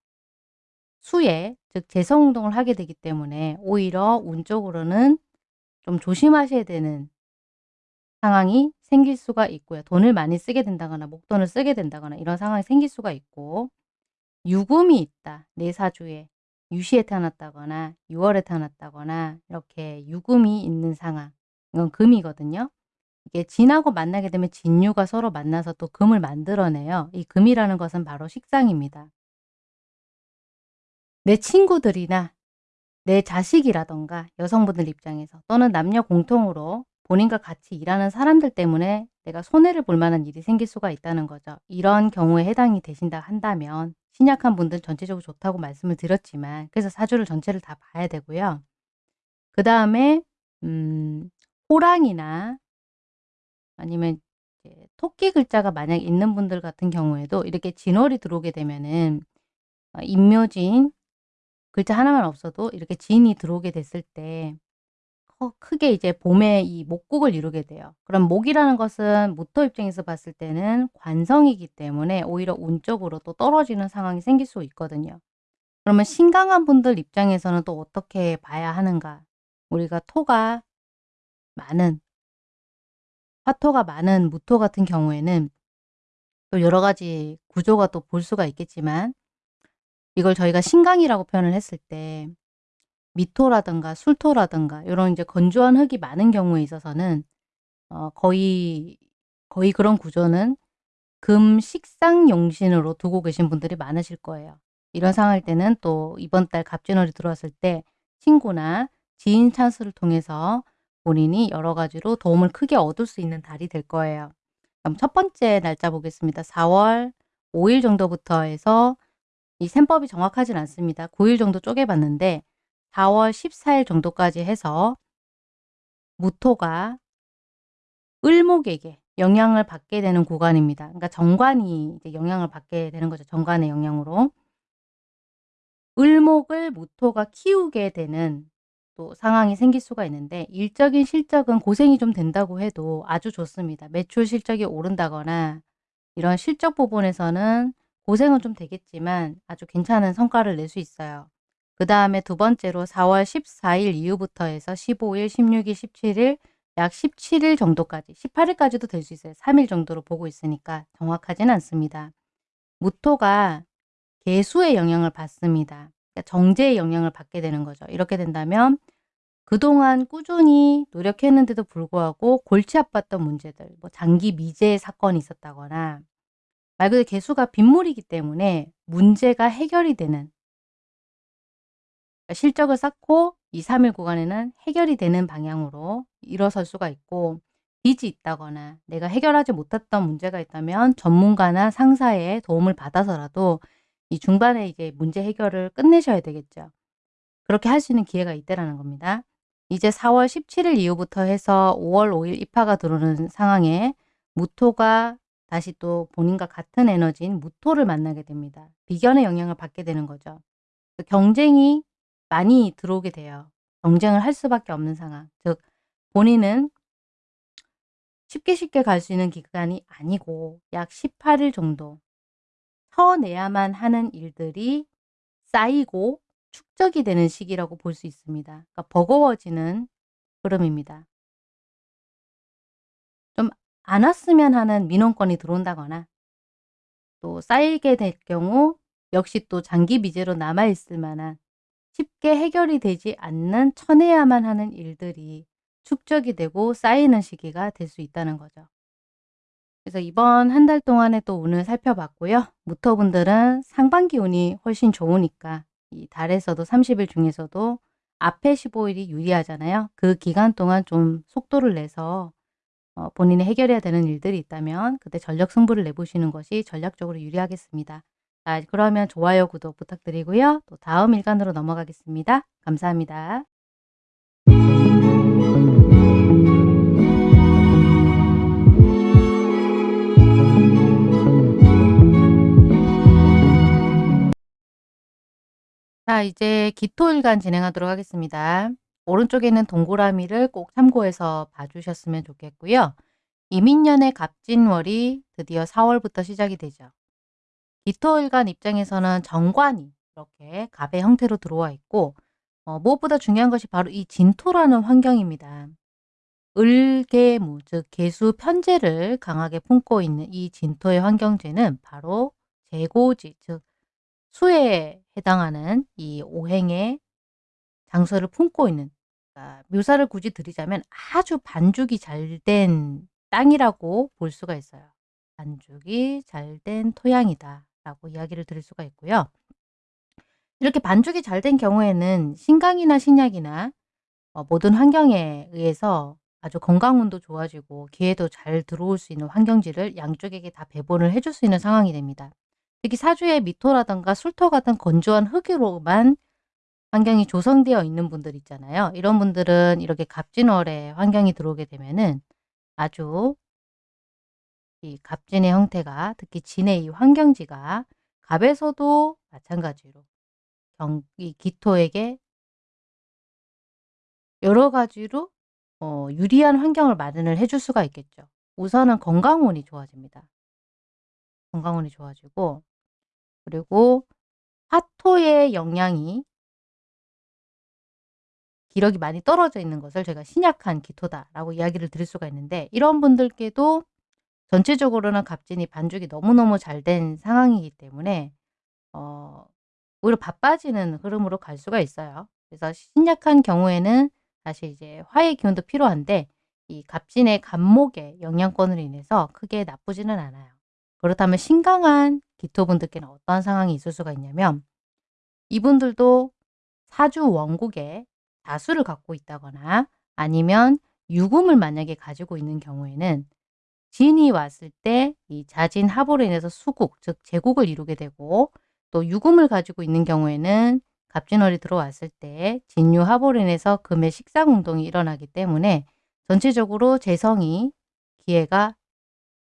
수에 즉 재성운동을 하게 되기 때문에 오히려 운적으로는 좀 조심하셔야 되는 상황이 생길 수가 있고요. 돈을 많이 쓰게 된다거나 목돈을 쓰게 된다거나 이런 상황이 생길 수가 있고 유금이 있다. 내 사주에 유시에 태어났다거나 6월에 태어났다거나 이렇게 유금이 있는 상황 이건 금이거든요. 이게 진하고 만나게 되면 진유가 서로 만나서 또 금을 만들어내요. 이 금이라는 것은 바로 식상입니다. 내 친구들이나 내 자식이라던가 여성분들 입장에서 또는 남녀 공통으로 본인과 같이 일하는 사람들 때문에 내가 손해를 볼 만한 일이 생길 수가 있다는 거죠. 이런 경우에 해당이 되신다 한다면 신약한 분들은 전체적으로 좋다고 말씀을 드렸지만 그래서 사주를 전체를 다 봐야 되고요. 그 다음에 음, 호랑이나 아니면 토끼 글자가 만약 있는 분들 같은 경우에도 이렇게 진월이 들어오게 되면은 어, 임묘진 글자 하나만 없어도 이렇게 진이 들어오게 됐을 때 크게 이제 봄에 이 목국을 이루게 돼요. 그럼 목이라는 것은 모토 입장에서 봤을 때는 관성이기 때문에 오히려 운적으로 또 떨어지는 상황이 생길 수 있거든요. 그러면 신강한 분들 입장에서는 또 어떻게 봐야 하는가? 우리가 토가 많은 화토가 많은 무토 같은 경우에는 또 여러 가지 구조가 또 볼 수가 있겠지만 이걸 저희가 신강이라고 표현을 했을 때 미토라든가 술토라든가 이런 이제 건조한 흙이 많은 경우에 있어서는 어 거의 거의 그런 구조는 금 식상 용신으로 두고 계신 분들이 많으실 거예요. 이런 상황일 때는 또 이번 달 갑진월이 들어왔을 때 친구나 지인 찬스를 통해서 본인이 여러 가지로 도움을 크게 얻을 수 있는 달이 될 거예요. 그럼 첫 번째 날짜 보겠습니다. 4월 5일 정도부터 해서 이 셈법이 정확하진 않습니다. 9일 정도 쪼개봤는데 4월 14일 정도까지 해서 무토가 을목에게 영향을 받게 되는 구간입니다. 그러니까 정관이 이제 영향을 받게 되는 거죠. 정관의 영향으로. 을목을 무토가 키우게 되는 또 상황이 생길 수가 있는데 일적인 실적은 고생이 좀 된다고 해도 아주 좋습니다. 매출 실적이 오른다거나 이런 실적 부분에서는 고생은 좀 되겠지만 아주 괜찮은 성과를 낼 수 있어요. 그 다음에 두 번째로 4월 14일 이후부터 해서 15일, 16일, 17일 약 17일 정도까지 18일까지도 될 수 있어요. 3일 정도로 보고 있으니까 정확하진 않습니다. 무토가 개수의 영향을 받습니다. 그러니까 정제의 영향을 받게 되는 거죠. 이렇게 된다면 그동안 꾸준히 노력했는데도 불구하고 골치 아팠던 문제들, 뭐 장기 미제 사건이 있었다거나 말 그대로 개수가 빗물이기 때문에 문제가 해결이 되는 실적을 쌓고 2, 3일 구간에는 해결이 되는 방향으로 일어설 수가 있고 빚이 있다거나 내가 해결하지 못했던 문제가 있다면 전문가나 상사의 도움을 받아서라도 이 중반에 이제 문제 해결을 끝내셔야 되겠죠. 그렇게 할 수 있는 기회가 있다라는 겁니다. 이제 4월 17일 이후부터 해서 5월 5일 입하가 들어오는 상황에 무토가 다시 또 본인과 같은 에너지인 무토를 만나게 됩니다. 비견의 영향을 받게 되는 거죠. 경쟁이 많이 들어오게 돼요. 경쟁을 할 수밖에 없는 상황. 즉 본인은 쉽게 쉽게 갈 수 있는 기간이 아니고 약 18일 정도 쳐내야만 하는 일들이 쌓이고 축적이 되는 시기라고 볼 수 있습니다. 그러니까 버거워지는 흐름입니다. 좀 안 왔으면 하는 민원건이 들어온다거나 또 쌓이게 될 경우 역시 또 장기 미제로 남아있을 만한 쉽게 해결이 되지 않는 쳐내야만 하는 일들이 축적이 되고 쌓이는 시기가 될 수 있다는 거죠. 그래서 이번 한 달 동안에 또 운을 살펴봤고요. 무토분들은 상반기 운이 훨씬 좋으니까 이 달에서도 30일 중에서도 앞에 15일이 유리하잖아요. 그 기간 동안 좀 속도를 내서 어, 본인이 해결해야 되는 일들이 있다면 그때 전력 승부를 내보시는 것이 전략적으로 유리하겠습니다. 자, 그러면 좋아요, 구독 부탁드리고요. 또 다음 일간으로 넘어가겠습니다. 감사합니다. 자, 이제 기토일간 진행하도록 하겠습니다. 오른쪽에 있는 동그라미를 꼭 참고해서 봐주셨으면 좋겠고요. 이민년의 갑진월이 드디어 4월부터 시작이 되죠. 기토일간 입장에서는 정관이 이렇게 갑의 형태로 들어와 있고 어, 무엇보다 중요한 것이 바로 이 진토라는 환경입니다. 을계무, 즉 개수 편제를 강하게 품고 있는 이 진토의 환경제는 바로 재고지, 즉 수에 해당하는 이 오행의 장소를 품고 있는 그러니까 묘사를 굳이 드리자면 아주 반죽이 잘 된 땅이라고 볼 수가 있어요. 반죽이 잘 된 토양이다. 라고 이야기를 드릴 수가 있고요. 이렇게 반죽이 잘 된 경우에는 신강이나 신약이나 어, 모든 환경에 의해서 아주 건강운도 좋아지고 기회도 잘 들어올 수 있는 환경지를 양쪽에게 다 배분을 해줄 수 있는 상황이 됩니다. 특히 사주에 미토라든가 술토 같은 건조한 흙으로만 환경이 조성되어 있는 분들 있잖아요. 이런 분들은 이렇게 갑진월에 환경이 들어오게 되면은 아주 이 갑진의 형태가 특히 진의 이 환경지가 갑에서도 마찬가지로 경, 이 기토에게 여러 가지로 어, 유리한 환경을 마련을 해줄 수가 있겠죠. 우선은 건강운이 좋아집니다. 건강운이 좋아지고 그리고 화토의 영향이 기력이 많이 떨어져 있는 것을 제가 신약한 기토다라고 이야기를 드릴 수가 있는데 이런 분들께도 전체적으로는 갑진이 반죽이 너무너무 잘 된 상황이기 때문에 어 오히려 바빠지는 흐름으로 갈 수가 있어요. 그래서 신약한 경우에는 사실 이제 화의 기운도 필요한데 이 갑진의 갑목의 영향권으로 인해서 크게 나쁘지는 않아요. 그렇다면 신강한 기토분들께는 어떤 상황이 있을 수가 있냐면 이분들도 사주 원국에 다수를 갖고 있다거나 아니면 유금을 만약에 가지고 있는 경우에는 진이 왔을 때 이 자진 합으로 인해서 수국, 즉 제국을 이루게 되고 또 유금을 가지고 있는 경우에는 갑진월이 들어왔을 때 진유 합으로 인해서 금의 식상운동이 일어나기 때문에 전체적으로 재성이 기회가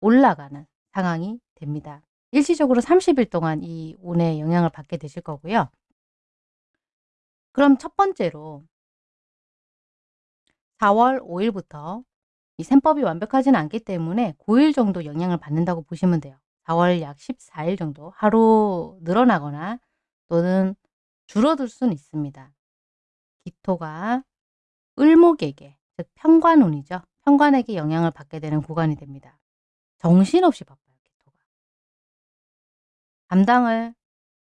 올라가는 상황이 됩니다. 일시적으로 30일 동안 이 운의 영향을 받게 되실 거고요. 그럼 첫 번째로 4월 5일부터 이 셈법이 완벽하지는 않기 때문에 9일 정도 영향을 받는다고 보시면 돼요. 4월 약 14일 정도 하루 늘어나거나 또는 줄어들 수는 있습니다. 기토가 을목에게 즉 편관운이죠. 편관에게 영향을 받게 되는 구간이 됩니다. 정신없이 바빠요. 기토가. 감당을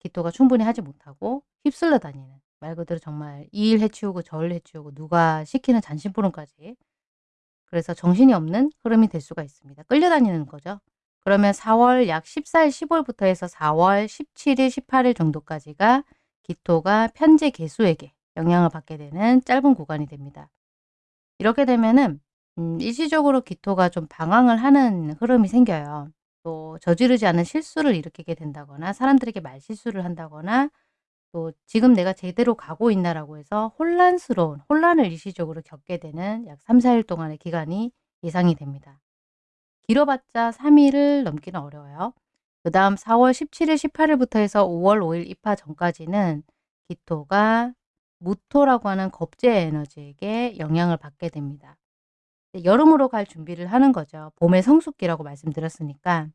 기토가 충분히 하지 못하고 휩쓸려 다니는 말 그대로 정말 이 일 해치우고 저 일 해치우고 누가 시키는 잔심부름까지 그래서 정신이 없는 흐름이 될 수가 있습니다. 끌려다니는 거죠. 그러면 4월 약 14일, 15일부터 해서 4월 17일, 18일 정도까지가 기토가 편제 개수에게 영향을 받게 되는 짧은 구간이 됩니다. 이렇게 되면은 음, 일시적으로 기토가 좀 방황을 하는 흐름이 생겨요. 또 저지르지 않은 실수를 일으키게 된다거나 사람들에게 말실수를 한다거나 또 지금 내가 제대로 가고 있나라고 해서 혼란스러운 혼란을 일시적으로 겪게 되는 약 3, 4일 동안의 기간이 예상이 됩니다. 길어봤자 3일을 넘기는 어려워요. 그 다음 4월 17일, 18일부터 해서 5월 5일 입하 전까지는 기토가 무토라고 하는 겁제 에너지에게 영향을 받게 됩니다. 여름으로 갈 준비를 하는 거죠. 봄의 성숙기라고 말씀드렸으니까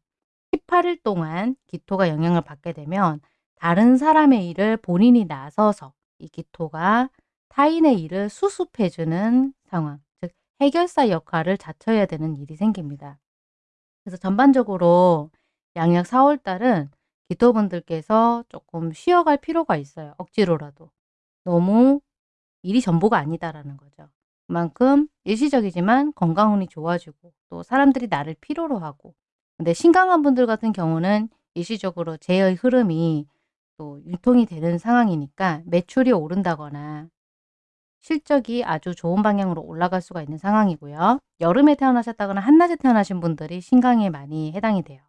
18일 동안 기토가 영향을 받게 되면 다른 사람의 일을 본인이 나서서 이 기토가 타인의 일을 수습해주는 상황, 즉 해결사 역할을 자처해야 되는 일이 생깁니다. 그래서 전반적으로 양력 4월 달은 기토분들께서 조금 쉬어갈 필요가 있어요. 억지로라도. 너무 일이 전부가 아니다라는 거죠. 그만큼 일시적이지만 건강운이 좋아지고 또 사람들이 나를 필요로 하고 근데 신강한 분들 같은 경우는 일시적으로 재의 흐름이 또 유통이 되는 상황이니까 매출이 오른다거나 실적이 아주 좋은 방향으로 올라갈 수가 있는 상황이고요. 여름에 태어나셨다거나 한낮에 태어나신 분들이 신강에 많이 해당이 돼요.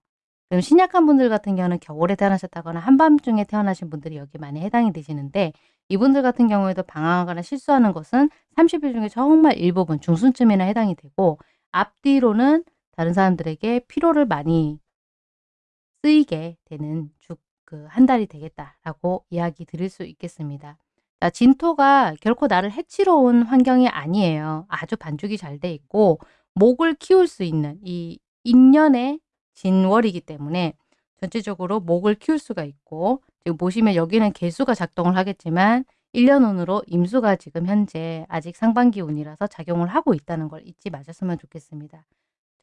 그럼 신약한 분들 같은 경우는 겨울에 태어나셨다거나 한밤중에 태어나신 분들이 여기 많이 해당이 되시는데 이분들 같은 경우에도 방황하거나 실수하는 것은 30일 중에 정말 일부분 중순쯤이나 해당이 되고 앞뒤로는 다른 사람들에게 피로를 많이 쓰이게 되는 주, 그 한 달이 되겠다라고 이야기 드릴 수 있겠습니다. 자, 진토가 결코 나를 해치러 온 환경이 아니에요. 아주 반죽이 잘 돼 있고 목을 키울 수 있는 이 인연의 진월이기 때문에 전체적으로 목을 키울 수가 있고 지금 보시면 여기는 개수가 작동을 하겠지만 1년 운으로 임수가 지금 현재 아직 상반기 운이라서 작용을 하고 있다는 걸 잊지 마셨으면 좋겠습니다.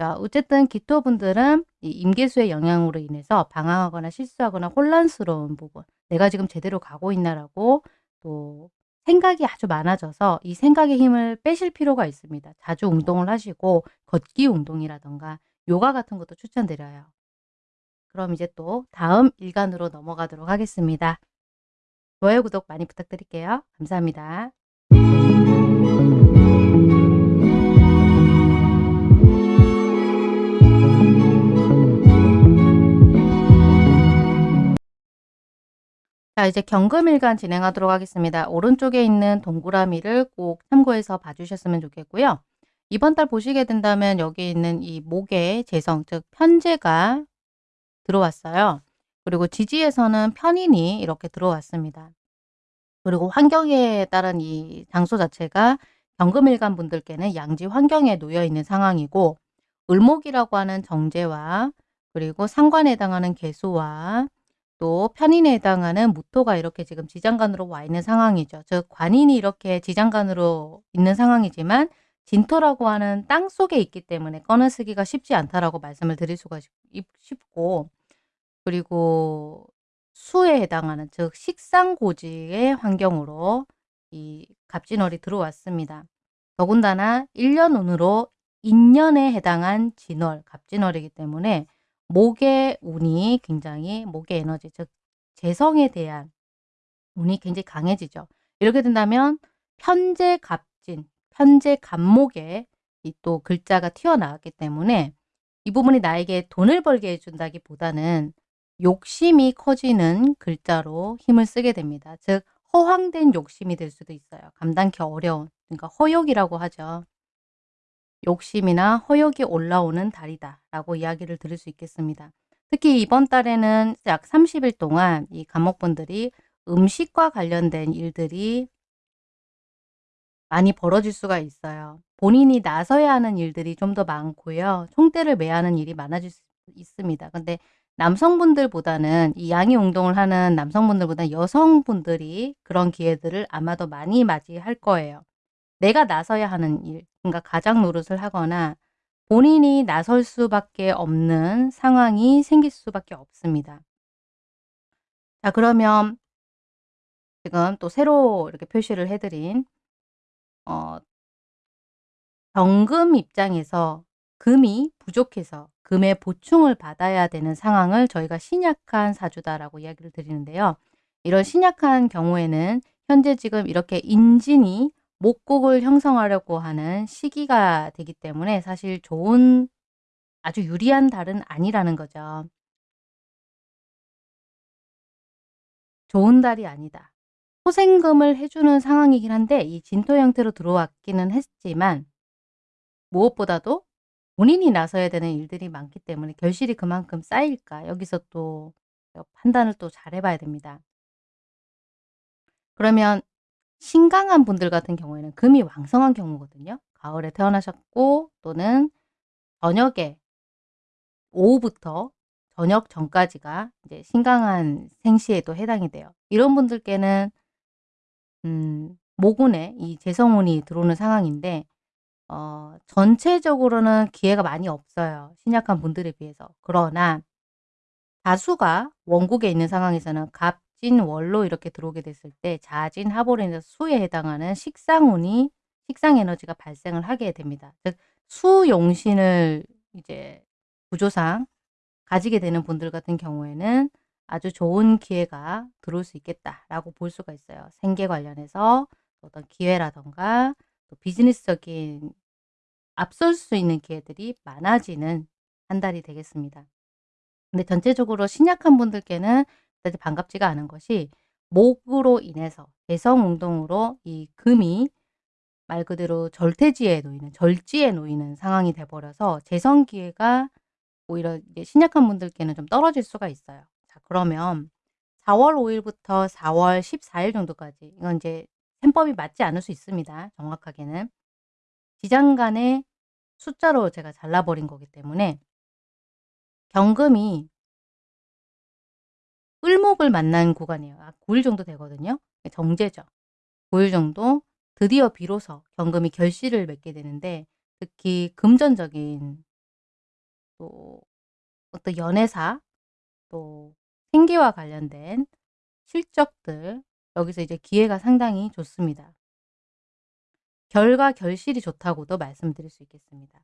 자, 어쨌든 기토분들은 이 임계수의 영향으로 인해서 방황하거나 실수하거나 혼란스러운 부분, 내가 지금 제대로 가고 있나라고 또 생각이 아주 많아져서 이 생각의 힘을 빼실 필요가 있습니다. 자주 운동을 하시고 걷기 운동이라던가 요가 같은 것도 추천드려요. 그럼 이제 또 다음 일간으로 넘어가도록 하겠습니다. 좋아요, 구독 많이 부탁드릴게요. 감사합니다. 자 이제 경금일간 진행하도록 하겠습니다. 오른쪽에 있는 동그라미를 꼭 참고해서 봐주셨으면 좋겠고요. 이번 달 보시게 된다면 여기 있는 이 목의 재성 즉 편제가 들어왔어요. 그리고 지지에서는 편인이 이렇게 들어왔습니다. 그리고 환경에 따른 이 장소 자체가 경금일간 분들께는 양지 환경에 놓여 있는 상황이고 을목이라고 하는 정제와 그리고 상관에 해당하는 개수와 또 편인에 해당하는 무토가 이렇게 지금 지장간으로 와 있는 상황이죠. 즉 관인이 이렇게 지장간으로 있는 상황이지만 진토라고 하는 땅 속에 있기 때문에 꺼내 쓰기가 쉽지 않다라고 말씀을 드릴 수가 쉽고 그리고 수에 해당하는 즉 식상고지의 환경으로 이 갑진월이 들어왔습니다. 더군다나 1년 운으로 인년에 해당한 진월, 갑진월이기 때문에 목의 운이 굉장히 목의 에너지 즉 재성에 대한 운이 굉장히 강해지죠. 이렇게 된다면 편재 갑진, 편재 갑목에 이 또 글자가 튀어나왔기 때문에 이 부분이 나에게 돈을 벌게 해 준다기보다는 욕심이 커지는 글자로 힘을 쓰게 됩니다. 즉 허황된 욕심이 될 수도 있어요. 감당기 어려운 그러니까 허욕이라고 하죠. 욕심이나 허욕이 올라오는 달이다 라고 이야기를 들을 수 있겠습니다. 특히 이번 달에는 약 30일 동안 이 감목분들이 음식과 관련된 일들이 많이 벌어질 수가 있어요. 본인이 나서야 하는 일들이 좀 더 많고요. 총대를 매야 하는 일이 많아질 수 있습니다. 근데 남성분들보다는 이 양의 운동을 하는 남성분들보다 여성분들이 그런 기회들을 아마도 많이 맞이할 거예요. 내가 나서야 하는 일, 그러니까 가장 노릇을 하거나 본인이 나설 수밖에 없는 상황이 생길 수밖에 없습니다. 자 그러면 지금 또 새로 이렇게 표시를 해드린 어 정금 입장에서 금이 부족해서 금의 보충을 받아야 되는 상황을 저희가 신약한 사주다라고 이야기를 드리는데요. 이런 신약한 경우에는 현재 지금 이렇게 인진이 목국을 형성하려고 하는 시기가 되기 때문에 사실 좋은 아주 유리한 달은 아니라는 거죠. 좋은 달이 아니다. 소생금을 해주는 상황이긴 한데 이 진토 형태로 들어왔기는 했지만 무엇보다도 본인이 나서야 되는 일들이 많기 때문에 결실이 그만큼 쌓일까 여기서 또 판단을 또 잘 해봐야 됩니다. 그러면 신강한 분들 같은 경우에는 금이 왕성한 경우거든요. 가을에 태어나셨고 또는 저녁에 오후부터 저녁 전까지가 이제 신강한 생시에도 해당이 돼요. 이런 분들께는 음, 모군에 이 재성운이 들어오는 상황인데 어, 전체적으로는 기회가 많이 없어요. 신약한 분들에 비해서. 그러나 다수가 원국에 있는 상황에서는 갑 진월로 이렇게 들어오게 됐을 때 자진 합으로 인해서 수에 해당하는 식상운이 식상 에너지가 발생을 하게 됩니다. 즉 수용신을 이제 구조상 가지게 되는 분들 같은 경우에는 아주 좋은 기회가 들어올 수 있겠다라고 볼 수가 있어요. 생계 관련해서 어떤 기회라던가 또 비즈니스적인 앞설 수 있는 기회들이 많아지는 한 달이 되겠습니다. 근데 전체적으로 신약한 분들께는 반갑지가 않은 것이 목으로 인해서 대성운동으로 이 금이 말 그대로 절퇴지에 놓이는 절지에 놓이는 상황이 돼버려서 재성 기회가 오히려 신약한 분들께는 좀 떨어질 수가 있어요. 자 그러면 4월 5일부터 4월 14일 정도까지 이건 이제 셈법이 맞지 않을 수 있습니다. 정확하게는. 지장간의 숫자로 제가 잘라버린 거기 때문에 경금이 을목을 만난 구간이에요. 아, 9일 정도 되거든요. 정제죠. 9일 정도 드디어 비로소 경금이 결실을 맺게 되는데 특히 금전적인 또 어떤 연애사 또 생계와 관련된 실적들 여기서 이제 기회가 상당히 좋습니다. 결과 결실이 좋다고도 말씀드릴 수 있겠습니다.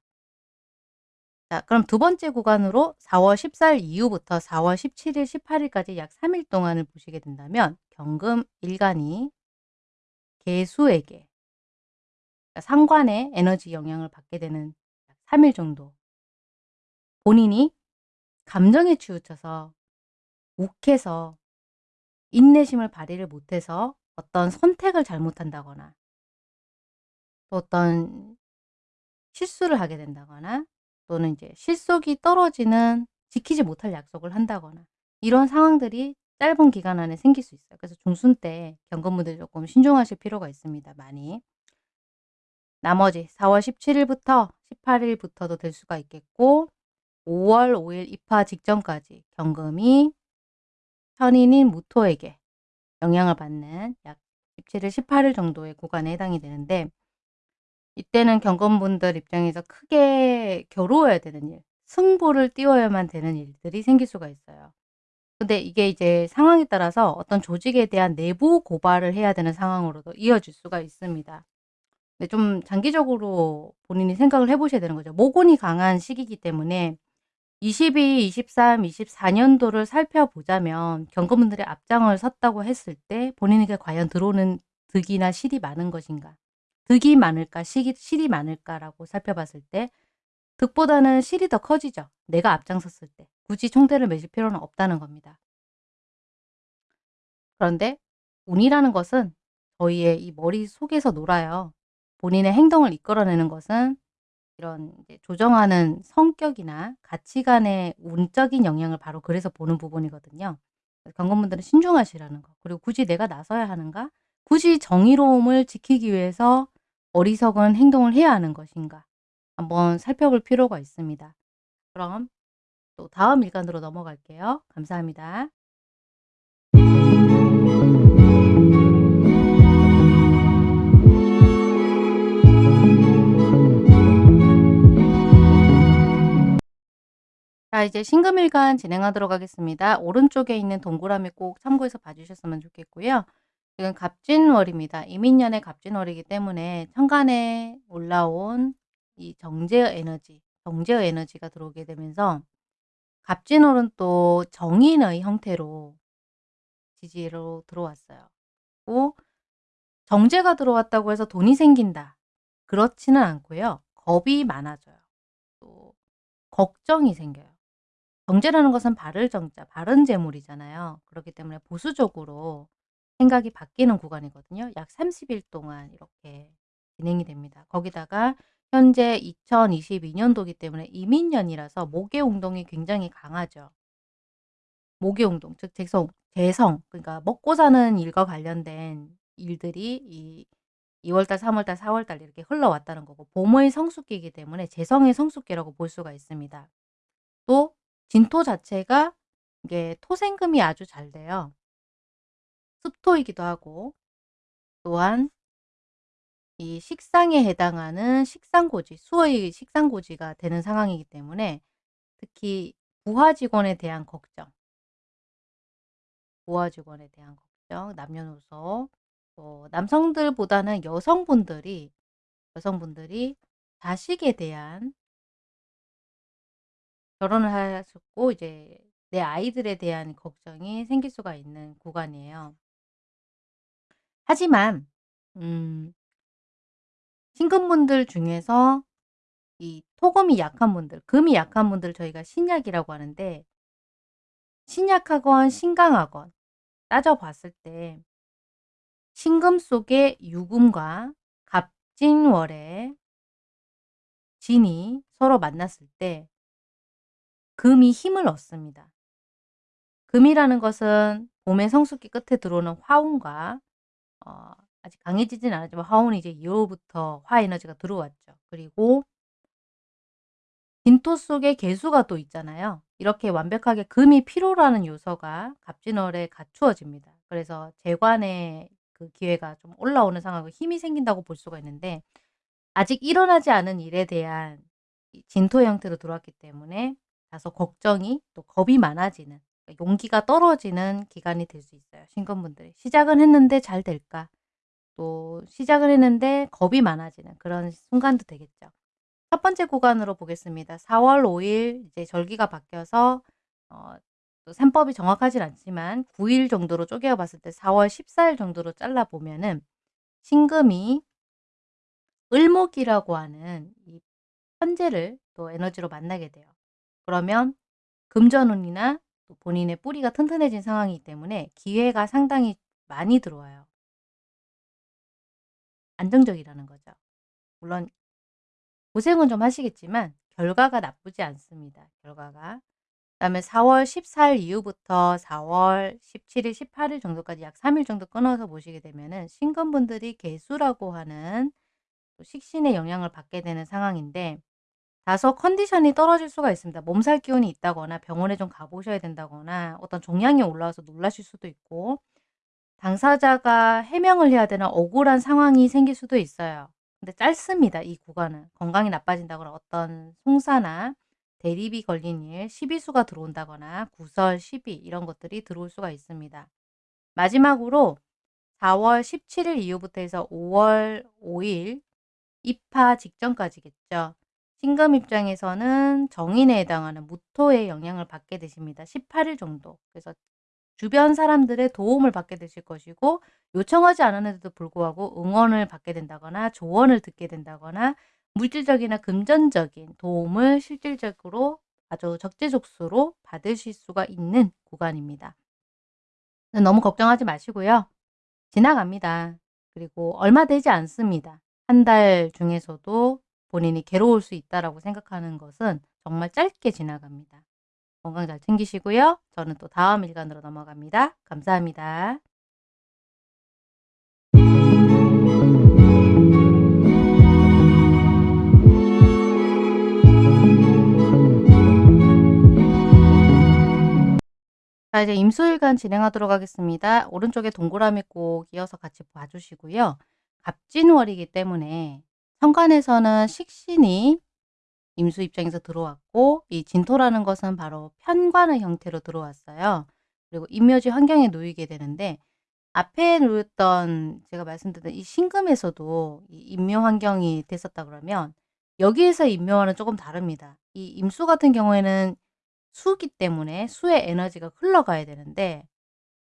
자, 그럼 두 번째 구간으로 4월 14일 이후부터 4월 17일, 18일까지 약 3일 동안을 보시게 된다면 경금 일간이 개수에게 그러니까 상관의 에너지 영향을 받게 되는 3일 정도. 본인이 감정에 치우쳐서 욱해서 인내심을 발휘를 못해서 어떤 선택을 잘못한다거나 또 어떤 실수를 하게 된다거나 또는 이제 실속이 떨어지는 지키지 못할 약속을 한다거나 이런 상황들이 짧은 기간 안에 생길 수 있어요. 그래서 중순 때 경건분들 조금 신중하실 필요가 있습니다. 많이. 나머지 4월 17일부터 18일부터도 될 수가 있겠고 5월 5일 입하 직전까지 경금이 현인인 무토에게 영향을 받는 약 17일, 18일 정도의 구간에 해당이 되는데 이때는 경건분들 입장에서 크게 겨루어야 되는 일, 승부를 띄워야만 되는 일들이 생길 수가 있어요. 근데 이게 이제 상황에 따라서 어떤 조직에 대한 내부 고발을 해야 되는 상황으로도 이어질 수가 있습니다. 근데 좀 장기적으로 본인이 생각을 해보셔야 되는 거죠. 모곤이 강한 시기이기 때문에 22, 23, 24년도를 살펴보자면 경건분들의 앞장을 섰다고 했을 때 본인에게 과연 들어오는 득이나 실이 많은 것인가 득이 많을까 실이, 실이 많을까라고 살펴봤을 때 득보다는 실이 더 커지죠. 내가 앞장섰을 때. 굳이 총대를 매실 필요는 없다는 겁니다. 그런데 운이라는 것은 저희의 이 머릿속에서 놀아요. 본인의 행동을 이끌어내는 것은 이런 조정하는 성격이나 가치관의 운적인 영향을 바로 그래서 보는 부분이거든요. 경건분들은 신중하시라는 거. 그리고 굳이 내가 나서야 하는가? 굳이 정의로움을 지키기 위해서 어리석은 행동을 해야 하는 것인가? 한번 살펴볼 필요가 있습니다. 그럼 또 다음 일간으로 넘어갈게요. 감사합니다. 자 이제 신금일간 진행하도록 하겠습니다. 오른쪽에 있는 동그라미 꼭 참고해서 봐주셨으면 좋겠고요. 지금 갑진월입니다. 이민년의 갑진월이기 때문에 천간에 올라온 이 정제의 에너지, 정제의 에너지가 들어오게 되면서 갑진월은 또 정인의 형태로 지지로 들어왔어요. 또 정제가 들어왔다고 해서 돈이 생긴다. 그렇지는 않고요. 겁이 많아져요. 또 걱정이 생겨요. 정제라는 것은 바를 정자, 바른 재물이잖아요. 그렇기 때문에 보수적으로 생각이 바뀌는 구간이거든요. 약 30일 동안 이렇게 진행이 됩니다. 거기다가 현재 2022년도기 때문에 이민년이라서 목의 운동이 굉장히 강하죠. 목의 운동, 즉 재성, 재성, 그러니까 먹고 사는 일과 관련된 일들이 이 2월달, 3월달, 4월달 이렇게 흘러왔다는 거고 봄의 성숙기이기 때문에 재성의 성숙기라고 볼 수가 있습니다. 또 진토 자체가 이게 토생금이 아주 잘 돼요. 습토이기도 하고 또한 이 식상에 해당하는 식상고지, 수의 식상고지가 되는 상황이기 때문에 특히 부하 직원에 대한 걱정, 부하 직원에 대한 걱정, 남녀노소, 또 남성들보다는 여성분들이 여성분들이 자식에 대한 결혼을 하셨고 이제 내 아이들에 대한 걱정이 생길 수가 있는 구간이에요. 하지만 음 신금분들 중에서 이 토금이 약한 분들, 금이 약한 분들 저희가 신약이라고 하는데 신약하건 신강하건 따져봤을 때 신금 속의 유금과 갑진월의 진이 서로 만났을 때 금이 힘을 얻습니다. 금이라는 것은 봄의 성숙기 끝에 들어오는 화운과 어, 아직 강해지진 않았지만 화운이 이제 2월부터 화 에너지가 들어왔죠. 그리고 빈토 속에 개수가 또 있잖아요. 이렇게 완벽하게 금이 필요로 는 요소가 갑진월에 갖추어집니다. 그래서 재관의 그 기회가 좀 올라오는 상황이고 힘이 생긴다고 볼 수가 있는데 아직 일어나지 않은 일에 대한 진토 형태로 들어왔기 때문에 다소 걱정이 또 겁이 많아지는 용기가 떨어지는 기간이 될 수 있어요. 신건분들이. 시작은 했는데 잘 될까? 또 시작을 했는데 겁이 많아지는 그런 순간도 되겠죠. 첫 번째 구간으로 보겠습니다. 4월 5일 이제 절기가 바뀌어서 어, 또 산법이 정확하진 않지만 9일 정도로 쪼개어 봤을 때 4월 14일 정도로 잘라 보면은 신금이 을목이라고 하는 이 현재를 또 에너지로 만나게 돼요. 그러면 금전운이나 본인의 뿌리가 튼튼해진 상황이기 때문에 기회가 상당히 많이 들어와요. 안정적이라는 거죠. 물론 고생은 좀 하시겠지만 결과가 나쁘지 않습니다. 결과가. 그 다음에 4월 14일 이후부터 4월 17일, 18일 정도까지 약 3일 정도 끊어서 보시게 되면은 신건분들이 개수라고 하는 식신의 영향을 받게 되는 상황인데 다소 컨디션이 떨어질 수가 있습니다. 몸살 기운이 있다거나 병원에 좀 가보셔야 된다거나 어떤 종양이 올라와서 놀라실 수도 있고 당사자가 해명을 해야 되는 억울한 상황이 생길 수도 있어요. 근데 짧습니다. 이 구간은. 건강이 나빠진다거나 어떤 송사나 대립이 걸린 일, 시비수가 들어온다거나 구설, 시비 이런 것들이 들어올 수가 있습니다. 마지막으로 4월 17일 이후부터 해서 5월 5일 입하 직전까지겠죠. 신금 입장에서는 정인에 해당하는 무토의 영향을 받게 되십니다. 18일 정도. 그래서 주변 사람들의 도움을 받게 되실 것이고 요청하지 않았는데도 불구하고 응원을 받게 된다거나 조언을 듣게 된다거나 물질적이나 금전적인 도움을 실질적으로 아주 적재적소로 받으실 수가 있는 구간입니다. 너무 걱정하지 마시고요. 지나갑니다. 그리고 얼마 되지 않습니다. 한 달 중에서도 본인이 괴로울 수 있다라고 생각하는 것은 정말 짧게 지나갑니다. 건강 잘 챙기시고요. 저는 또 다음 일간으로 넘어갑니다. 감사합니다. 자 이제 임수일간 진행하도록 하겠습니다. 오른쪽에 동그라미 꼭 이어서 같이 봐 주시고요. 갑진월이기 때문에 천간에서는 식신이 임수 입장에서 들어왔고 이 진토라는 것은 바로 편관의 형태로 들어왔어요. 그리고 임묘지 환경에 놓이게 되는데 앞에 놓였던 제가 말씀드린 이 신금에서도 이 임묘 환경이 됐었다 그러면 여기에서 임묘와는 조금 다릅니다. 이 임수 같은 경우에는 수기 때문에 수의 에너지가 흘러가야 되는데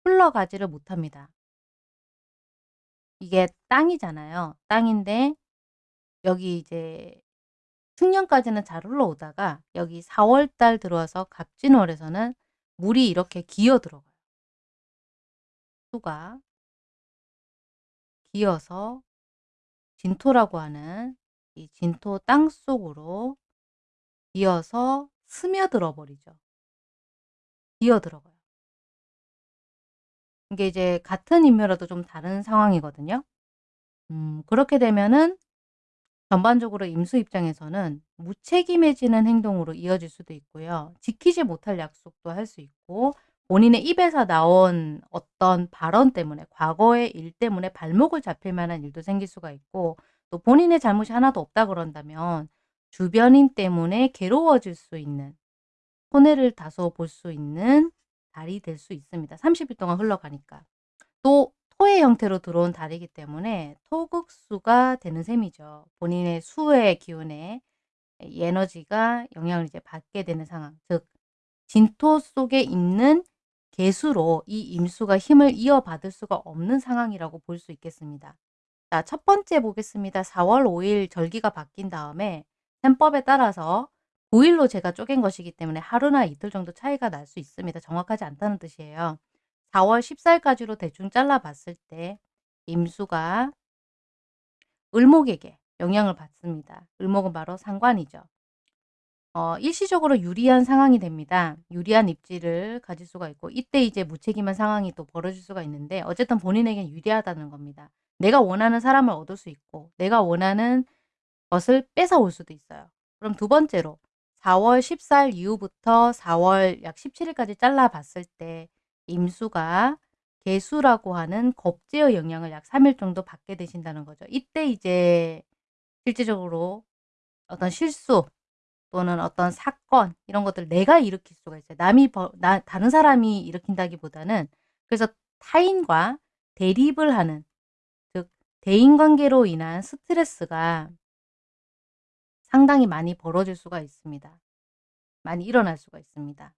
흘러가지를 못합니다. 이게 땅이잖아요. 땅인데 여기 이제 충년까지는 잘 흘러오다가 여기 4월 달 들어와서 갑진월에서는 물이 이렇게 기어 들어가요. 수가 기어서 진토라고 하는 이 진토 땅 속으로 기어서 스며들어 버리죠. 기어 들어가요. 이게 이제 같은 인묘라도 좀 다른 상황이거든요. 음 그렇게 되면은 전반적으로 임수 입장에서는 무책임해지는 행동으로 이어질 수도 있고요. 지키지 못할 약속도 할 수 있고 본인의 입에서 나온 어떤 발언 때문에 과거의 일 때문에 발목을 잡힐 만한 일도 생길 수가 있고 또 본인의 잘못이 하나도 없다 그런다면 주변인 때문에 괴로워질 수 있는 손해를 다소 볼 수 있는 달이 될 수 있습니다. 30일 동안 흘러가니까. 또 토의 형태로 들어온 달이기 때문에 토극수가 되는 셈이죠. 본인의 수의 기운에 이 에너지가 영향을 이제 받게 되는 상황. 즉 진토 속에 있는 개수로 이 임수가 힘을 이어받을 수가 없는 상황이라고 볼 수 있겠습니다. 자, 첫 번째 보겠습니다. 4월 5일 절기가 바뀐 다음에 셈법에 따라서 9일로 제가 쪼갠 것이기 때문에 하루나 이틀 정도 차이가 날 수 있습니다. 정확하지 않다는 뜻이에요. 4월 14일까지로 대충 잘라 봤을 때 임수가 을목에게 영향을 받습니다. 을목은 바로 상관이죠. 어, 일시적으로 유리한 상황이 됩니다. 유리한 입지를 가질 수가 있고 이때 이제 무책임한 상황이 또 벌어질 수가 있는데 어쨌든 본인에겐 유리하다는 겁니다. 내가 원하는 사람을 얻을 수 있고 내가 원하는 것을 뺏어올 수도 있어요. 그럼 두 번째로 4월 14일 이후부터 4월 약 17일까지 잘라 봤을 때 임수가 개수라고 하는 겁제의 영향을 약 3일 정도 받게 되신다는 거죠. 이때 이제 실질적으로 어떤 실수 또는 어떤 사건 이런 것들 내가 일으킬 수가 있어요. 남이 버, 나, 다른 사람이 일으킨다기보다는 그래서 타인과 대립을 하는 즉 대인관계로 인한 스트레스가 상당히 많이 벌어질 수가 있습니다. 많이 일어날 수가 있습니다.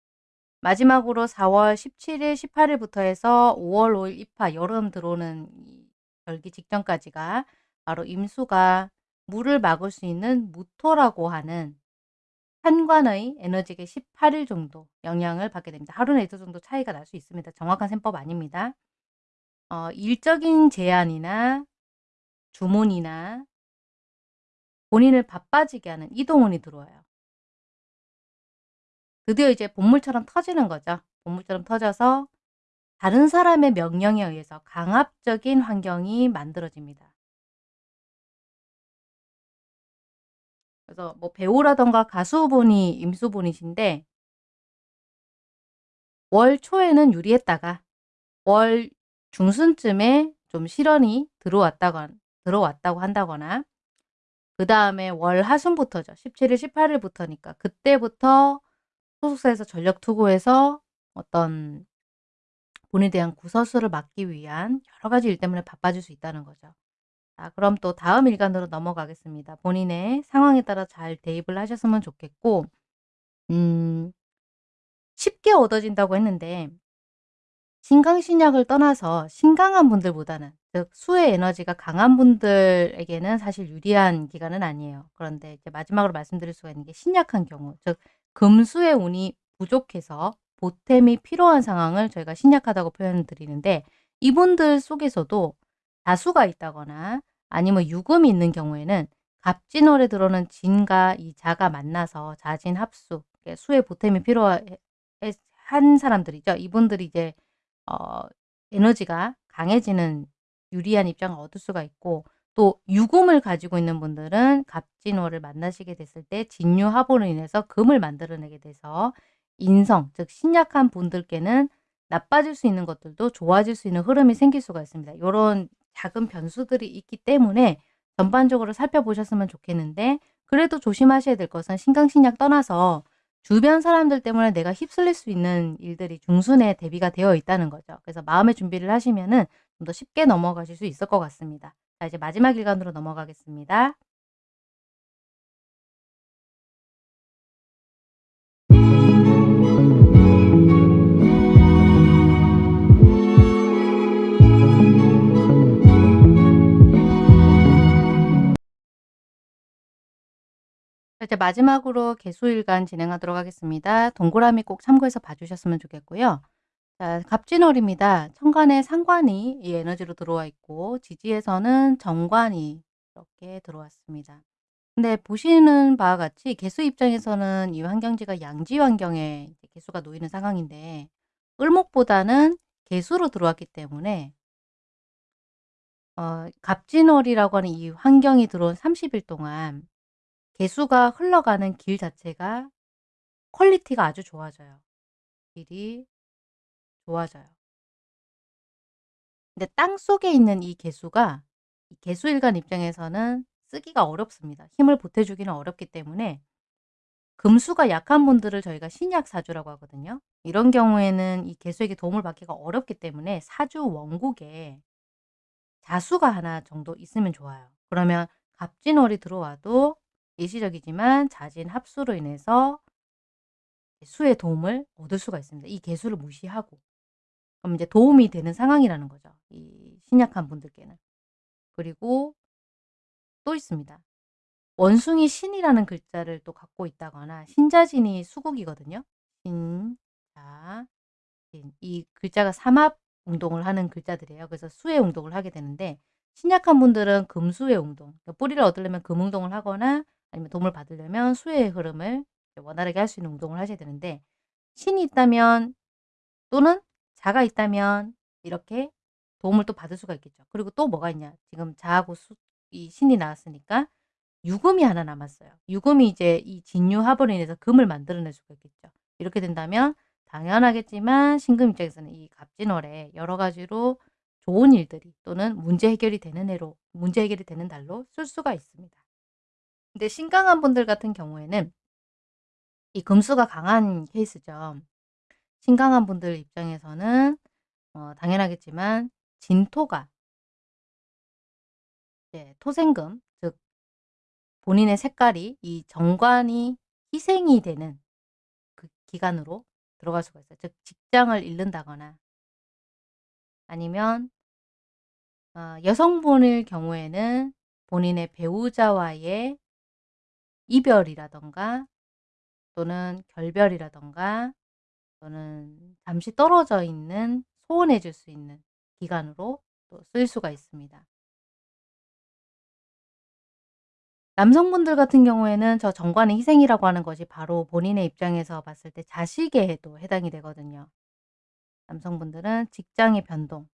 마지막으로 4월 17일, 18일부터 해서 5월 5일 입하 여름 들어오는 절기 직전까지가 바로 임수가 물을 막을 수 있는 무토라고 하는 한관의 에너지계 18일 정도 영향을 받게 됩니다. 하루나 이틀 정도 차이가 날 수 있습니다. 정확한 셈법 아닙니다. 어, 일적인 제한이나 주문이나 본인을 바빠지게 하는 이동운이 들어와요. 드디어 이제 본물처럼 터지는 거죠. 본물처럼 터져서 다른 사람의 명령에 의해서 강압적인 환경이 만들어집니다. 그래서 뭐 배우라던가 가수분이 임수분이신데 월 초에는 유리했다가 월 중순쯤에 좀 실현이 들어왔다거 들어왔다고 한다거나 그 다음에 월 하순부터죠. 17일, 18일부터니까 그때부터 소속사에서 전력 투구해서 어떤 본인에 대한 구설수를 막기 위한 여러 가지 일 때문에 바빠질 수 있다는 거죠. 자, 그럼 또 다음 일간으로 넘어가겠습니다. 본인의 상황에 따라 잘 대입을 하셨으면 좋겠고 음, 쉽게 얻어진다고 했는데 신강신약을 떠나서 신강한 분들보다는 즉 수의 에너지가 강한 분들에게는 사실 유리한 기간은 아니에요. 그런데 이제 마지막으로 말씀드릴 수가 있는 게 신약한 경우 즉 금수의 운이 부족해서 보탬이 필요한 상황을 저희가 신약하다고 표현을 드리는데 이분들 속에서도 다수가 있다거나 아니면 유금이 있는 경우에는 갑진월에 들어오는 진과 이 자가 만나서 자진 합수 수의 보탬이 필요한 사람들이죠. 이분들이 이제 어 에너지가 강해지는 유리한 입장을 얻을 수가 있고 또 유금을 가지고 있는 분들은 갑진월을 만나시게 됐을 때 진유합으로 인해서 금을 만들어내게 돼서 인성 즉 신약한 분들께는 나빠질 수 있는 것들도 좋아질 수 있는 흐름이 생길 수가 있습니다. 요런 작은 변수들이 있기 때문에 전반적으로 살펴보셨으면 좋겠는데 그래도 조심하셔야 될 것은 신강신약 떠나서 주변 사람들 때문에 내가 휩쓸릴 수 있는 일들이 중순에 대비가 되어 있다는 거죠. 그래서 마음의 준비를 하시면 은 좀 더 쉽게 넘어가실 수 있을 것 같습니다. 자 이제 마지막 일간으로 넘어가겠습니다. 이제 마지막으로 개수일간 진행하도록 하겠습니다. 동그라미 꼭 참고해서 봐주셨으면 좋겠고요. 자, 갑진월입니다. 천간에 상관이 이 에너지로 들어와 있고 지지에서는 정관이 이렇게 들어왔습니다. 근데 보시는 바와 같이 개수 입장에서는 이 환경지가 양지 환경에 개수가 놓이는 상황인데 을목보다는 개수로 들어왔기 때문에 어, 갑진월이라고 하는 이 환경이 들어온 30일 동안 계수가 흘러가는 길 자체가 quality가 아주 좋아져요. 길이 좋아져요. 근데 땅 속에 있는 이 계수가 이 계수일간 입장에서는 쓰기가 어렵습니다. 힘을 보태주기는 어렵기 때문에 금수가 약한 분들을 저희가 신약 사주라고 하거든요. 이런 경우에는 이 계수에게 도움을 받기가 어렵기 때문에 사주 원국에 자수가 하나 정도 있으면 좋아요. 그러면 갑진월이 들어와도 일시적이지만 자진 합수로 인해서 수의 도움을 얻을 수가 있습니다. 이 개수를 무시하고. 그럼 이제 도움이 되는 상황이라는 거죠. 이 신약한 분들께는. 그리고 또 있습니다. 원숭이 신이라는 글자를 또 갖고 있다거나 신자진이 수국이거든요. 신, 자, 진. 이 글자가 삼합 운동을 하는 글자들이에요. 그래서 수의 운동을 하게 되는데 신약한 분들은 금수의 운동, 그러니까 뿌리를 얻으려면 금운동을 하거나 아니면 도움을 받으려면 수의 흐름을 원활하게 할 수 있는 운동을 하셔야 되는데 신이 있다면 또는 자가 있다면 이렇게 도움을 또 받을 수가 있겠죠. 그리고 또 뭐가 있냐. 지금 자하고 수, 이 신이 나왔으니까 유금이 하나 남았어요. 유금이 이제 이 진유합으로 인해서 금을 만들어낼 수가 있겠죠. 이렇게 된다면 당연하겠지만 신금 입장에서는 이 갑진월에 여러 가지로 좋은 일들이 또는 문제 해결이 되는 해로 문제 해결이 되는 달로 쓸 수가 있습니다. 근데 신강한 분들 같은 경우에는 이 금수가 강한 케이스죠. 신강한 분들 입장에서는 어, 당연하겠지만 진토가 네, 토생금 즉 본인의 색깔이 이 정관이 희생이 되는 그 기간으로 들어갈 수가 있어요. 즉 직장을 잃는다거나 아니면 어, 여성분일 경우에는 본인의 배우자와의 이별이라던가 또는 결별이라던가 또는 잠시 떨어져 있는 소원해 줄 수 있는 기간으로 또 쓰일 수가 있습니다. 남성분들 같은 경우에는 저 정관의 희생이라고 하는 것이 바로 본인의 입장에서 봤을 때 자식에도 해당이 되거든요. 남성분들은 직장의 변동,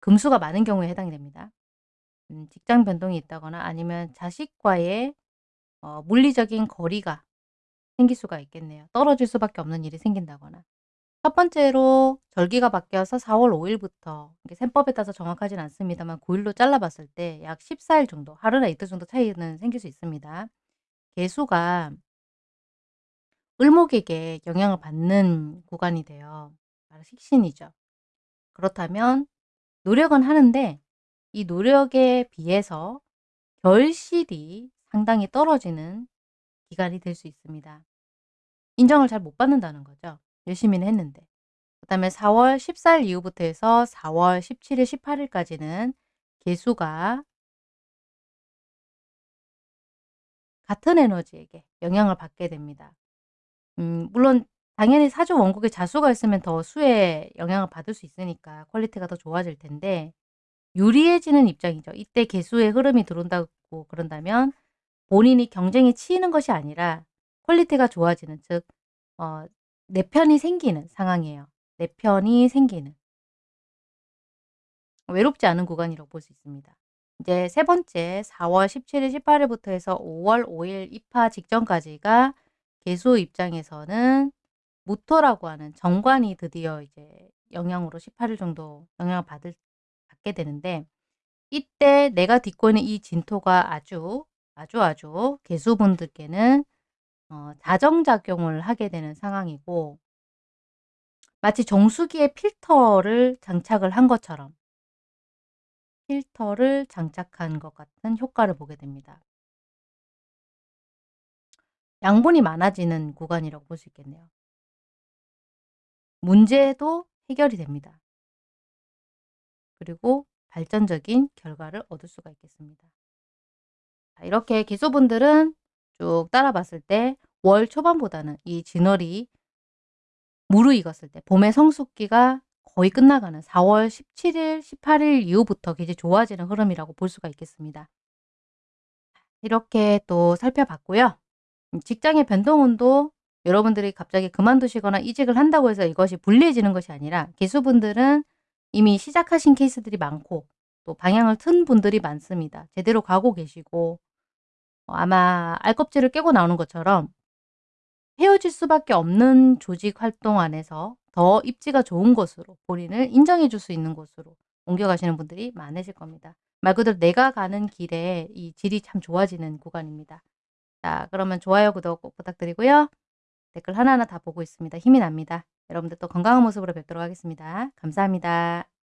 금수가 많은 경우에 해당이 됩니다. 음, 직장 변동이 있다거나 아니면 자식과의 어, 물리적인 거리가 생길 수가 있겠네요. 떨어질 수밖에 없는 일이 생긴다거나. 첫 번째로 절기가 바뀌어서 4월 5일부터 셈법에 따라서 정확하진 않습니다만 9일로 잘라봤을 때 약 14일 정도, 하루나 이틀 정도 차이는 생길 수 있습니다. 개수가 을목에게 영향을 받는 구간이 돼요. 바로 식신이죠. 그렇다면 노력은 하는데 이 노력에 비해서 결실이 상당히 떨어지는 기간이 될 수 있습니다. 인정을 잘 못 받는다는 거죠. 열심히는 했는데. 그 다음에 4월 14일 이후부터 해서 4월 17일, 18일까지는 계수가 같은 에너지에게 영향을 받게 됩니다. 음, 물론 당연히 사주 원국에 자수가 있으면 더 수에 영향을 받을 수 있으니까 quality가 더 좋아질 텐데 유리해지는 입장이죠. 이때 계수의 흐름이 들어온다고 그런다면 본인이 경쟁에 치이는 것이 아니라 quality가 좋아지는 즉 어, 내 편이 생기는 상황이에요. 내 편이 생기는 외롭지 않은 구간이라고 볼 수 있습니다. 이제 세 번째 4월 17일, 18일부터 해서 5월 5일 입하 직전까지가 계수 입장에서는 무토라고 하는 정관이 드디어 이제 영향으로 18일 정도 영향을 받을 받게 되는데 이때 내가 딛고 있는 이 진토가 아주 아주 아주 개수분들께는 어, 자정작용을 하게 되는 상황이고 마치 정수기에 필터를 장착을 한 것처럼 필터를 장착한 것 같은 효과를 보게 됩니다. 양분이 많아지는 구간이라고 볼 수 있겠네요. 문제도 해결이 됩니다. 그리고 발전적인 결과를 얻을 수가 있겠습니다. 이렇게 기소분들은 쭉 따라 봤을 때 월 초반보다는 이 진월이 무르익었을 때 봄의 성숙기가 거의 끝나가는 4월 17일, 18일 이후부터 이제 좋아지는 흐름이라고 볼 수가 있겠습니다. 이렇게 또 살펴봤고요. 음, 직장의 변동운도 여러분들이 갑자기 그만두시거나 이직을 한다고 해서 이것이 불리해지는 것이 아니라 개수분들은 이미 시작하신 케이스들이 많고 또 방향을 튼 분들이 많습니다. 제대로 가고 계시고 어, 아마 알껍질을 깨고 나오는 것처럼 헤어질 수밖에 없는 조직 활동 안에서 더 입지가 좋은 곳으로 본인을 인정해 줄 수 있는 곳으로 옮겨가시는 분들이 많으실 겁니다. 말 그대로 내가 가는 길에 이 질이 참 좋아지는 구간입니다. 자 그러면 좋아요, 구독 꼭 부탁드리고요. 댓글 하나하나 다 보고 있습니다. 힘이 납니다. 여러분들 또 건강한 모습으로 뵙도록 하겠습니다. 감사합니다.